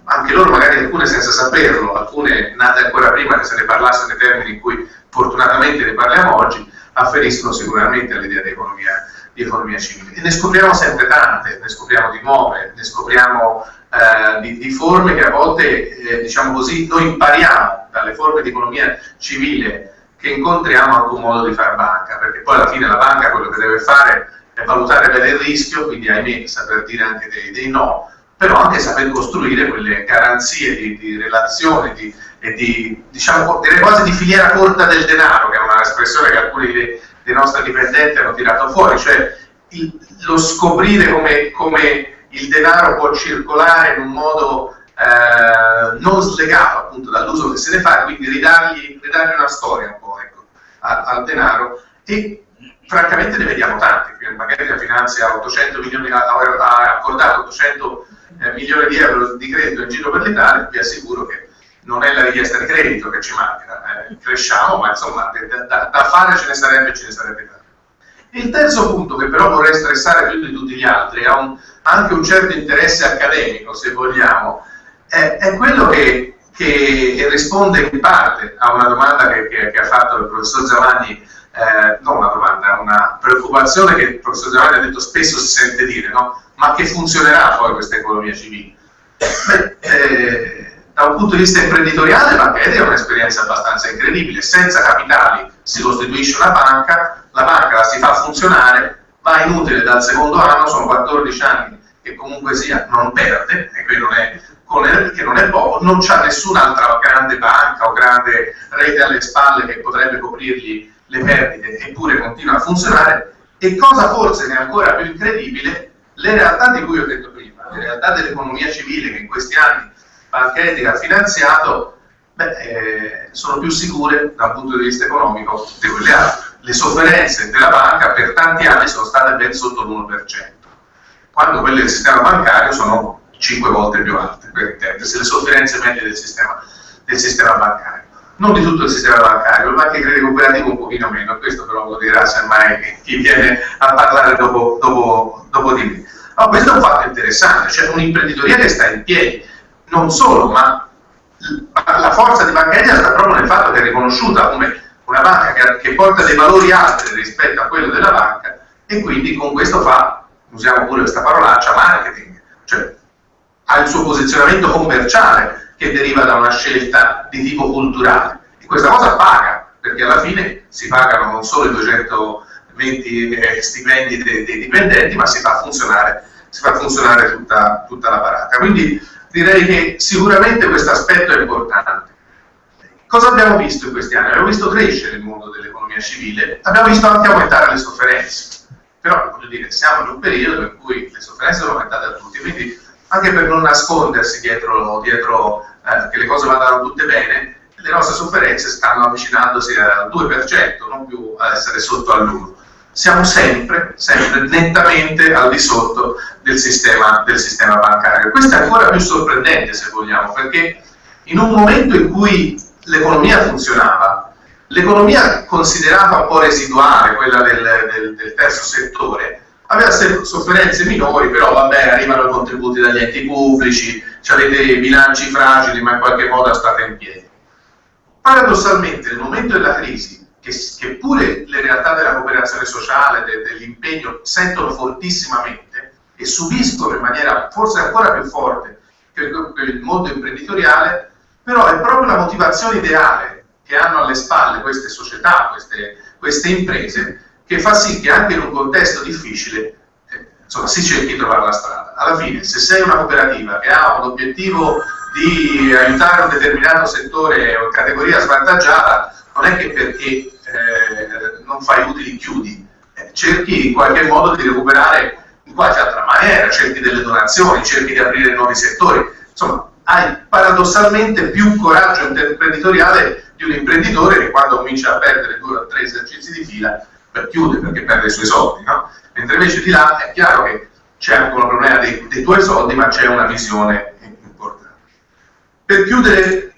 anche loro magari alcune senza saperlo, alcune nate ancora prima che se ne parlasse nei termini in cui fortunatamente ne parliamo oggi, afferiscono sicuramente all'idea di economia, di economia civile. E ne scopriamo sempre tante, ne scopriamo di nuove, ne scopriamo eh, di, di, forme che a volte, eh, diciamo così, noi impariamo dalle forme di economia civile che incontriamo anche un modo di fare banca, perché poi alla fine la banca quello che deve fare è valutare bene il rischio, quindi ahimè saper dire anche dei, dei no, però anche saper costruire quelle garanzie di, di relazione di, e di, diciamo, direi quasi di filiera corta del denaro, che è una espressione che alcuni dei, dei nostri dipendenti hanno tirato fuori, cioè il, lo scoprire come, come, il denaro può circolare in un modo eh, non slegato appunto dall'uso che se ne fa, quindi ridargli, ridargli una storia un po' ecco, al, al denaro. E francamente ne vediamo tanti, magari la finanzia 800 milioni, ha accordato 800 eh, milioni di euro di credito in giro per l'Italia, vi assicuro che non è la richiesta di credito che ci manca, eh, cresciamo, ma insomma da, da, fare ce ne sarebbe ce ne sarebbe tanto. Il terzo punto che però vorrei stressare più di tutti gli altri, ha un, anche un certo interesse accademico se vogliamo, è, è quello che, che, risponde in parte a una domanda che, che, che ha fatto il professor Giovanni eh, non una domanda, una preoccupazione che il professor Giovanni ha detto spesso si sente dire, no? ma che funzionerà poi questa economia civile? Beh, eh, da un punto di vista imprenditoriale la Banca è un'esperienza abbastanza incredibile, senza capitali si costituisce una banca, la banca la si fa funzionare, va inutile dal secondo anno, sono 14 anni che comunque sia non perde, e qui non è, che non è poco, non c'è nessun'altra grande banca o grande rete alle spalle che potrebbe coprirgli le perdite, eppure continua a funzionare, e cosa forse è ancora più incredibile, le realtà di cui ho detto prima, le realtà dell'economia civile che in questi anni Banca Etica ha finanziato, beh, eh, sono più sicure dal punto di vista economico di quelle altre. Le sofferenze della banca per tanti anni sono state ben sotto l'1%, quando quelle del sistema bancario sono 5 volte più alte, per intendersi, le sofferenze medie del sistema, del sistema bancario non di tutto il sistema bancario, ma anche credito cooperativo un pochino meno, questo però lo dirà semmai chi viene a parlare dopo, dopo, dopo di me. Ma questo è un fatto interessante, cioè un'imprenditoria che sta in piedi, non solo, ma la forza di Banca Etica sta proprio nel fatto che è riconosciuta come una banca che, che porta dei valori altri rispetto a quello della banca e quindi con questo fa, usiamo pure questa parolaccia, marketing, cioè ha il suo posizionamento commerciale che deriva da una scelta di tipo culturale. E questa cosa paga, perché alla fine si pagano non solo i 220 eh, stipendi dei, dei, dipendenti, ma si fa funzionare, si fa funzionare tutta, tutta la baracca. Quindi direi che sicuramente questo aspetto è importante. Cosa abbiamo visto in questi anni? Abbiamo visto crescere il mondo dell'economia civile, abbiamo visto anche aumentare le sofferenze. Però, voglio dire, siamo in un periodo in cui le sofferenze sono aumentate a tutti, quindi anche per non nascondersi dietro, dietro eh, che le cose vadano tutte bene, le nostre sofferenze stanno avvicinandosi al 2%, non più a essere sotto all'1%. Siamo sempre, sempre nettamente al di sotto del sistema, del sistema bancario. Questo è ancora più sorprendente, se vogliamo, perché in un momento in cui l'economia funzionava, l'economia considerata un po' residuale, quella del, del, del terzo settore, aveva sofferenze minori, però vabbè, arrivano i contributi dagli enti pubblici, avete bilanci fragili, ma in qualche modo state in piedi. Paradossalmente, nel momento della crisi, che, che pure le realtà della cooperazione sociale, de, dell'impegno, sentono fortissimamente e subiscono in maniera forse ancora più forte che il mondo imprenditoriale, però è proprio la motivazione ideale che hanno alle spalle queste società, queste, queste imprese, che fa sì che anche in un contesto difficile eh, insomma, si cerchi di trovare la strada. Alla fine, se sei una cooperativa che ha un obiettivo di aiutare un determinato settore o categoria svantaggiata, non è che perché eh, non fai utili chiudi, eh, cerchi in qualche modo di recuperare in qualche altra maniera, cerchi delle donazioni, cerchi di aprire nuovi settori, insomma hai paradossalmente più coraggio imprenditoriale di un imprenditore che quando comincia a perdere due o tre esercizi di fila per chiude perché perde i suoi soldi, no? mentre invece di là è chiaro che c'è anche un problema dei, dei tuoi soldi, ma c'è una visione importante. Per chiudere,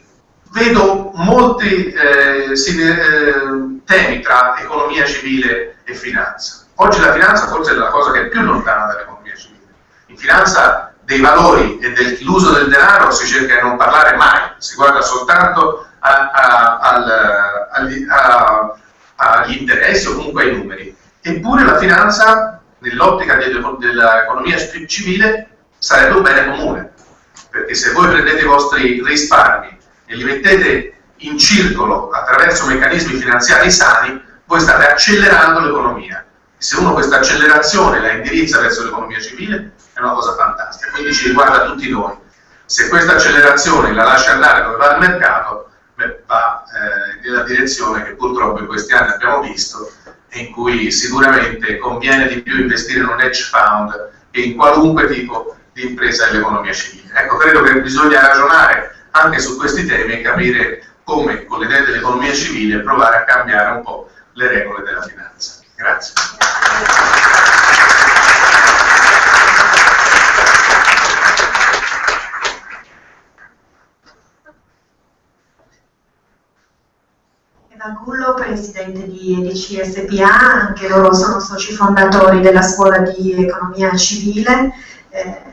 vedo molti eh, eh, temi tra economia civile e finanza. Oggi la finanza forse è la cosa che è più lontana dall'economia civile. In finanza dei valori e dell'uso del denaro si cerca di non parlare mai, si guarda soltanto a, a, al, a, agli interessi o comunque ai numeri. Eppure la finanza nell'ottica dell'economia civile sarebbe un bene comune, perché se voi prendete i vostri risparmi e li mettete in circolo attraverso meccanismi finanziari sani, voi state accelerando l'economia. Se uno questa accelerazione la indirizza verso l'economia civile, è una cosa fantastica, quindi ci riguarda tutti noi. Se questa accelerazione la lascia andare dove va il mercato, beh, va eh, nella direzione che purtroppo in questi anni abbiamo visto in cui sicuramente conviene di più investire in un hedge fund che in qualunque tipo di impresa dell'economia civile. Ecco, credo che bisogna ragionare anche su questi temi e capire come con le idee dell'economia civile provare a cambiare un po' le regole della finanza. Grazie. Gullo, presidente di EDC SPA, anche loro sono soci fondatori della scuola di economia civile. Eh,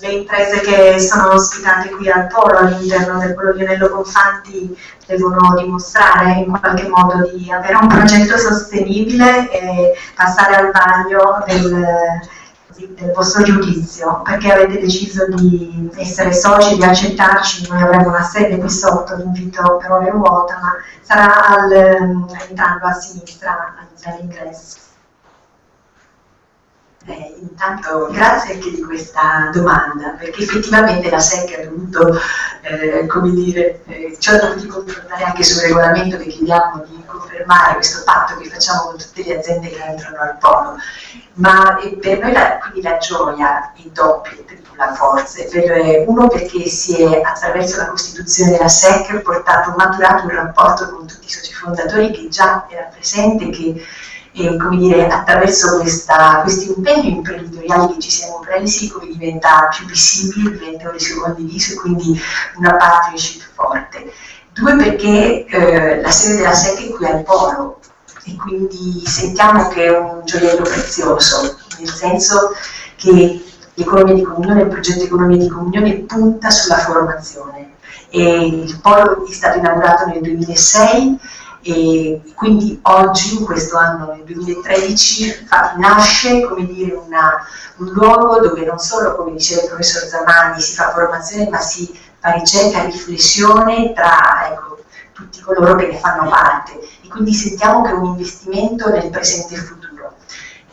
le imprese che sono ospitate qui al Polo all'interno del Polo Lionello Confanti devono dimostrare in qualche modo di avere un progetto sostenibile e passare al vaglio del, del vostro giudizio, perché avete deciso di essere soci, di accettarci, noi avremo una sede qui sotto, l'invito per ore vuota, ma sarà al, entrando a sinistra all'ingresso. Eh, intanto grazie anche di questa domanda, perché effettivamente la SEC ha dovuto, eh, come dire, eh, ci ha dovuti confrontare anche sul regolamento che chiediamo di confermare questo patto che facciamo con tutte le aziende che entrano al polo. Ma per noi la, quindi la gioia è doppia, tripla forza. Per, uno perché si è attraverso la costituzione della SEC portato, maturato un rapporto con tutti i soci fondatori che già era presente, che e come dire, attraverso questa, questi impegni imprenditoriali che ci siamo presi come diventa più visibile, diventa un rischio condiviso e quindi una partnership forte. Due perché eh, la sede della SEC è qui al Polo e quindi sentiamo che è un gioiello prezioso, nel senso che l'economia di comunione, il progetto Economia di Comunione punta sulla formazione. E il Polo è stato inaugurato nel 2006 e quindi oggi, in questo anno, nel 2013, nasce come dire, una, un luogo dove non solo, come diceva il professor Zamani, si fa formazione, ma si fa ricerca e riflessione tra ecco, tutti coloro che ne fanno parte e quindi sentiamo che è un investimento nel presente e futuro.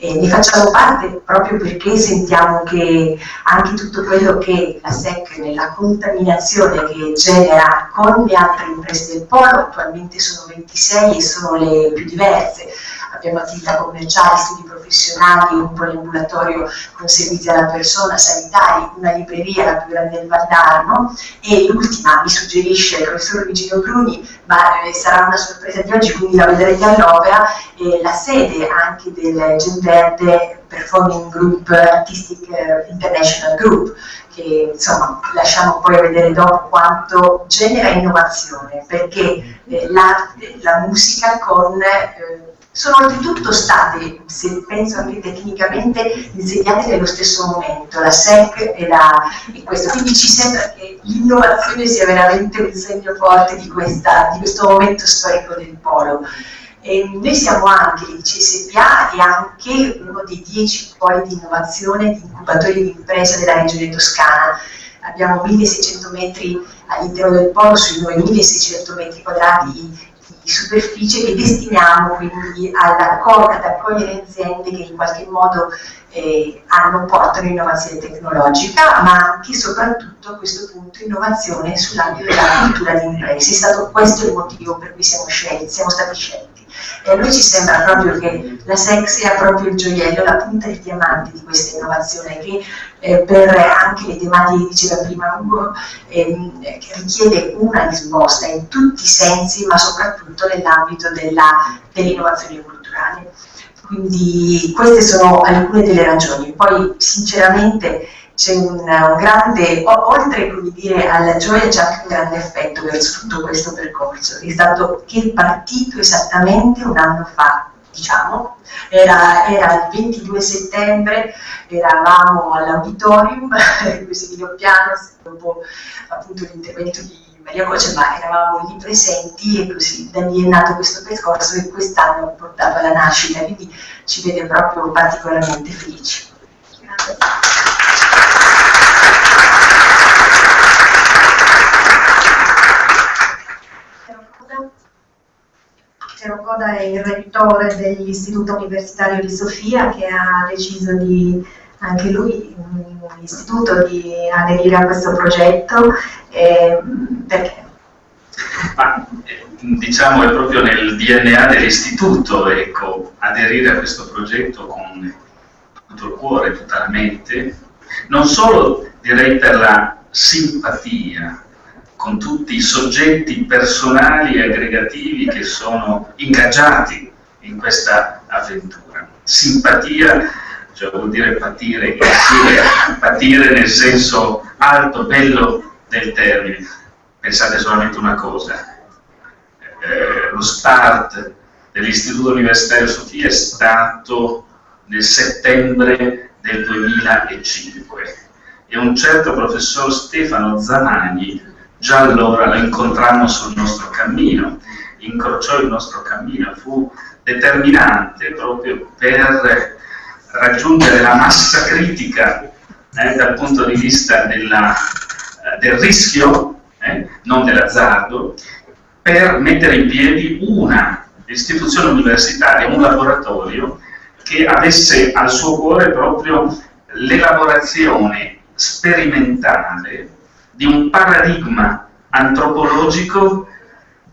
E ne facciamo parte proprio perché sentiamo che anche tutto quello che la SEC nella contaminazione che genera con le altre imprese del polo, attualmente sono 26 e sono le più diverse, abbiamo attività commerciali, studi professionali, un poliambulatorio con servizi alla persona, sanitari, una libreria, la più grande del Valdarno. E l'ultima mi suggerisce il professor Luigino Bruni, ma eh, sarà una sorpresa di oggi, quindi la vedrete all'opera, eh, la sede anche del Genverde Performing Group Artistic eh, International Group, che insomma lasciamo poi vedere dopo quanto genera innovazione, perché eh, l'arte, la musica con eh, sono oltretutto state, se penso anche tecnicamente, insegnate nello stesso momento, la SEC e, la, e questo. Quindi ci sembra che l'innovazione sia veramente un segno forte di, questa, di questo momento storico del polo. E noi siamo anche l'ICSPA e anche uno dei dieci poli di innovazione di incubatori di impresa della regione toscana. Abbiamo 1600 metri all'interno del polo sui 9600 metri quadrati di superficie che destiniamo quindi ad accogliere aziende che in qualche modo eh, hanno, portano innovazione tecnologica, ma anche e soprattutto a questo punto innovazione sull'ambito della cultura di imprese. È stato questo il motivo per cui siamo, scelti, siamo stati scelti. E a noi ci sembra proprio che la SEC sia proprio il gioiello, la punta di diamante di questa innovazione che eh, per anche le tematiche che diceva prima Ugo ehm, richiede una risposta in tutti i sensi, ma soprattutto nell'ambito dell'innovazione dell culturale. Quindi queste sono alcune delle ragioni. Poi sinceramente c'è un, un, grande, oltre dire, alla gioia c'è anche un grande affetto verso tutto questo percorso, è stato che è partito esattamente un anno fa, diciamo, era, era il 22 settembre, eravamo all'auditorium, così di piano, dopo appunto l'intervento di Maria Croce, ma eravamo lì presenti e così da lì è nato questo percorso e quest'anno ha portato alla nascita, quindi ci vede proprio particolarmente felici. Piero Coda è il rettore dell'Istituto Universitario di Sofia che ha deciso di anche lui, l'istituto, di aderire a questo progetto. Eh, perché? Ma, diciamo è proprio nel DNA dell'istituto ecco, aderire a questo progetto con tutto il cuore, tutta la mente, non solo direi per la simpatia con tutti i soggetti personali e aggregativi che sono ingaggiati in questa avventura. Simpatia cioè vuol dire patire insieme, patire nel senso alto, bello del termine. Pensate solamente una cosa, eh, lo start dell'Istituto Universitario Sofia è stato nel settembre del 2005 e un certo professor Stefano Zamani già allora lo incontrammo sul nostro cammino, incrociò il nostro cammino, fu determinante proprio per raggiungere la massa critica eh, dal punto di vista della, eh, del rischio, eh, non dell'azzardo, per mettere in piedi una istituzione universitaria, un laboratorio che avesse al suo cuore proprio l'elaborazione sperimentale di un paradigma antropologico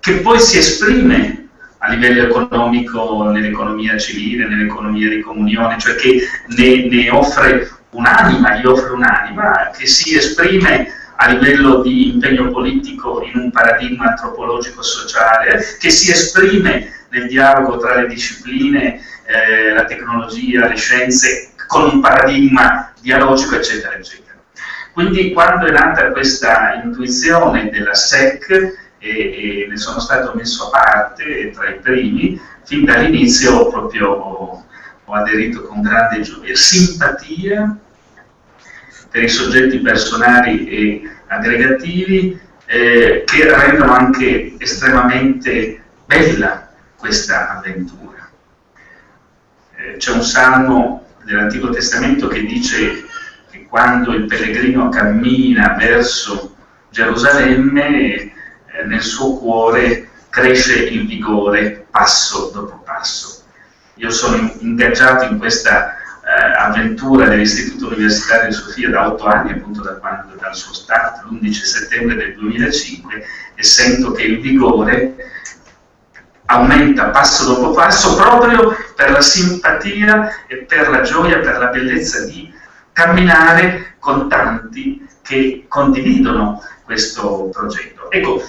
che poi si esprime a livello economico nell'economia civile, nell'economia di comunione, cioè che ne, ne offre un'anima, gli offre un'anima che si esprime a livello di impegno politico in un paradigma antropologico sociale, che si esprime nel dialogo tra le discipline, eh, la tecnologia, le scienze, con un paradigma dialogico, eccetera, eccetera. Quindi quando è nata questa intuizione della SEC, e, e, ne sono stato messo a parte tra i primi, fin dall'inizio proprio ho, ho aderito con grande gioia, simpatia per i soggetti personali e aggregativi eh, che rendono anche estremamente bella questa avventura. Eh, C'è un salmo dell'Antico Testamento che dice quando il pellegrino cammina verso Gerusalemme eh, nel suo cuore cresce il vigore passo dopo passo. Io sono ingaggiato in questa eh, avventura dell'Istituto Universitario di Sofia da otto anni, appunto da quando, dal suo start, l'11 settembre del 2005, e sento che il vigore aumenta passo dopo passo proprio per la simpatia e per la gioia, per la bellezza di camminare con tanti che condividono questo progetto. Ecco,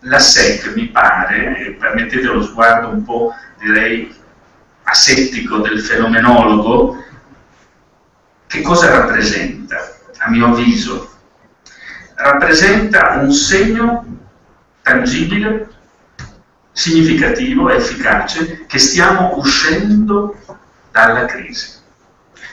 la SEC mi pare, permettete lo sguardo un po' direi asettico del fenomenologo, che cosa rappresenta, a mio avviso? Rappresenta un segno tangibile, significativo, efficace, che stiamo uscendo dalla crisi.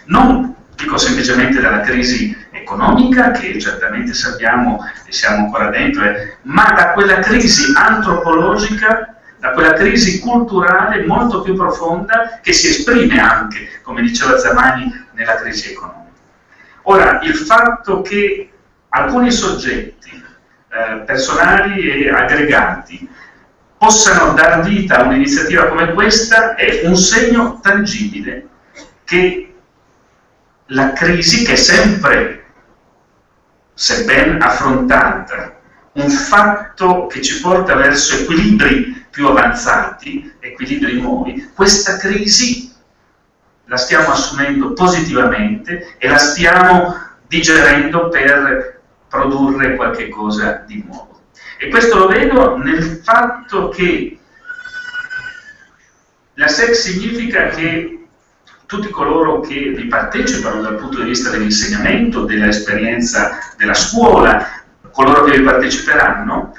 Non dico semplicemente dalla crisi economica, che certamente sappiamo e siamo ancora dentro, eh, ma da quella crisi antropologica, da quella crisi culturale molto più profonda che si esprime anche, come diceva Zamani, nella crisi economica. Ora, il fatto che alcuni soggetti eh, personali e aggregati possano dar vita a un'iniziativa come questa è un segno tangibile che la crisi, che è sempre se ben affrontata, un fatto che ci porta verso equilibri più avanzati, equilibri nuovi, questa crisi la stiamo assumendo positivamente e la stiamo digerendo per produrre qualche cosa di nuovo. E questo lo vedo nel fatto che la SEC significa che tutti coloro che vi partecipano dal punto di vista dell'insegnamento, dell'esperienza della scuola, coloro che vi parteciperanno,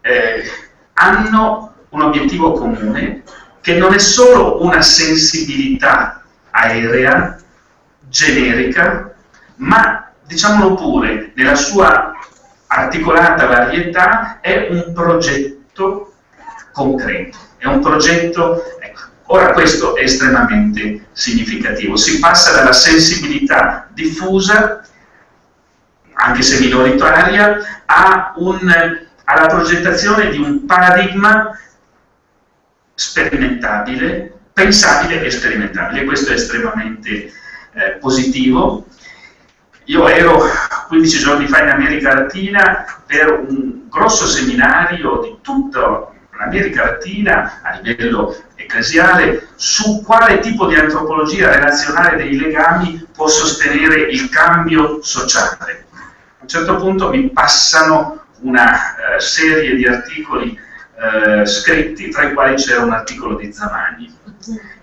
eh, hanno un obiettivo comune che non è solo una sensibilità aerea, generica, ma diciamolo pure, nella sua articolata varietà è un progetto concreto, è un progetto... Ora questo è estremamente significativo, si passa dalla sensibilità diffusa, anche se minoritaria, un, alla progettazione di un paradigma sperimentabile, pensabile e sperimentabile. Questo è estremamente eh, positivo. Io ero 15 giorni fa in America Latina per un grosso seminario di l'America Latina a livello ecclesiale su quale tipo di antropologia relazionale dei legami può sostenere il cambio sociale. A un certo punto mi passano una eh, serie di articoli eh, scritti, tra i quali c'era un articolo di Zamani,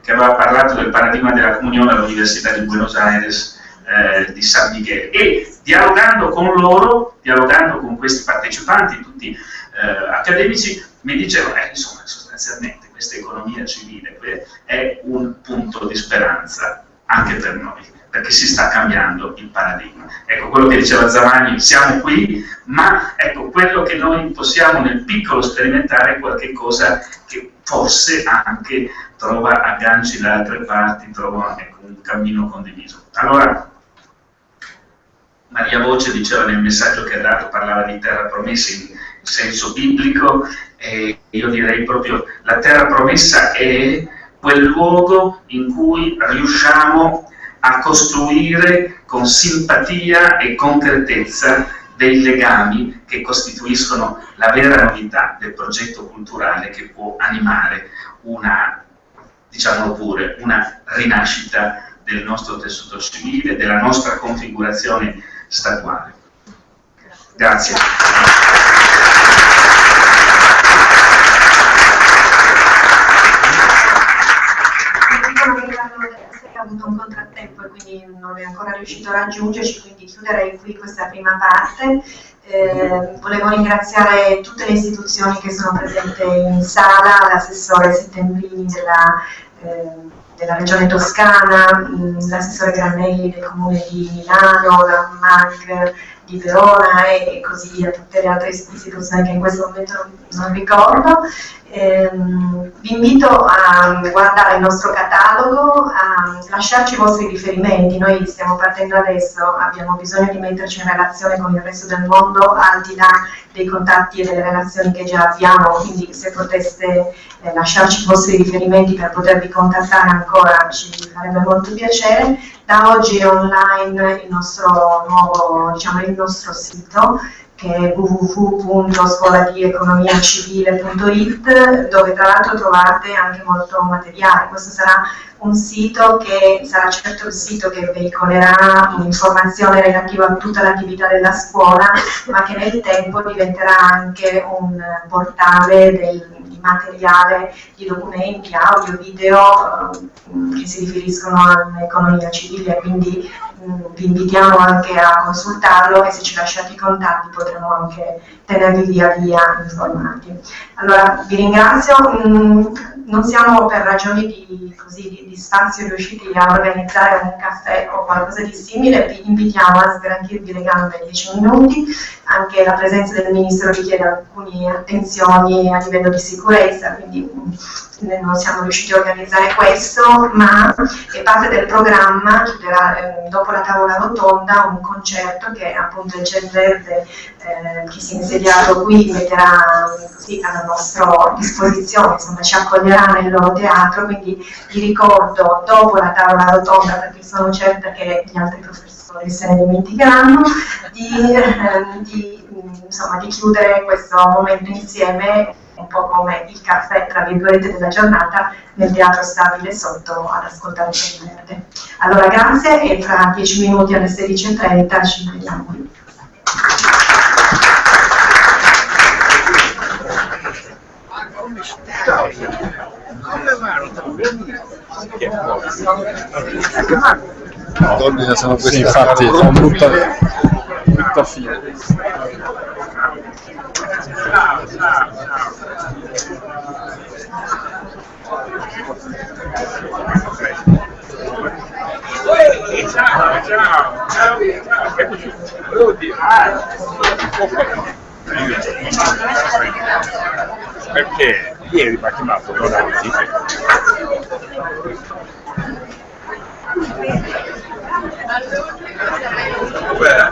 che aveva parlato del paradigma della comunione all'Università di Buenos Aires eh, di San Miguel e dialogando con loro, dialogando con questi partecipanti, tutti eh, accademici, mi dicevano, eh, insomma, sostanzialmente questa economia civile è un punto di speranza anche per noi perché si sta cambiando il paradigma. Ecco quello che diceva Zamani, siamo qui, ma ecco quello che noi possiamo nel piccolo sperimentare è qualcosa che forse anche trova agganci da altre parti, trova ecco, un cammino condiviso. Allora, Maria Voce diceva nel messaggio che ha dato, parlava di terra promessa in senso biblico, e io direi proprio la terra promessa è quel luogo in cui riusciamo a costruire con simpatia e concretezza dei legami che costituiscono la vera novità del progetto culturale che può animare una, diciamolo pure, una rinascita del nostro tessuto civile, della nostra configurazione statuale. Grazie. Avuto un contrattempo e quindi non è ancora riuscito a raggiungerci, quindi chiuderei qui questa prima parte. Eh, volevo ringraziare tutte le istituzioni che sono presenti in sala, l'assessore Settembrini della, eh, della Regione Toscana, l'assessore Granelli del Comune di Milano, la MAG di Verona e, così via, tutte le altre istituzioni che in questo momento non ricordo. Ehm, vi invito a guardare il nostro catalogo, a lasciarci i vostri riferimenti, noi stiamo partendo adesso, abbiamo bisogno di metterci in relazione con il resto del mondo al di là dei contatti e delle relazioni che già abbiamo, quindi se poteste eh, lasciarci i vostri riferimenti per potervi contattare ancora ci farebbe molto piacere. Da oggi è online il nostro nuovo, diciamo, il nostro sito che è www.scoladieconomiacivile.it dove tra l'altro trovate anche molto materiale. Questo sarà un sito che sarà certo il sito che veicolerà un'informazione relativa a tutta l'attività della scuola, ma che nel tempo diventerà anche un portale del, di materiale, di documenti, audio, video eh, che si riferiscono all'economia civile, quindi vi invitiamo anche a consultarlo e se ci lasciate i contatti potremo anche tenervi via via informati. Allora vi ringrazio, mm, non siamo per ragioni di, così, di, di spazio riusciti a organizzare un caffè o qualcosa di simile, vi invitiamo a sgranchirvi le gambe 10 minuti, anche la presenza del Ministro richiede alcune attenzioni a livello di sicurezza, quindi mm, non siamo riusciti a organizzare questo, ma è parte del programma, eh, dopo la tavola rotonda un concerto che appunto il Gel Verde eh, che si è insediato qui metterà così alla nostra disposizione, insomma ci accoglierà nel loro teatro, quindi vi ricordo dopo la tavola rotonda, perché sono certa che gli altri professori se ne dimenticheranno, di, eh, di, insomma, di chiudere questo momento insieme un po' come il caffè, tra virgolette, della giornata nel teatro stabile sotto ad ascoltare il verde. Allora grazie e fra 10 minuti alle 16.30 ci vediamo qui. Ciao. Come Donne sono queste. Sì, infatti, sono brutta, brutta fine. Ciao, ciao, ciao, ciao, eccoci. volevo dire. Perché ieri mi ha chiamato Donati Beh.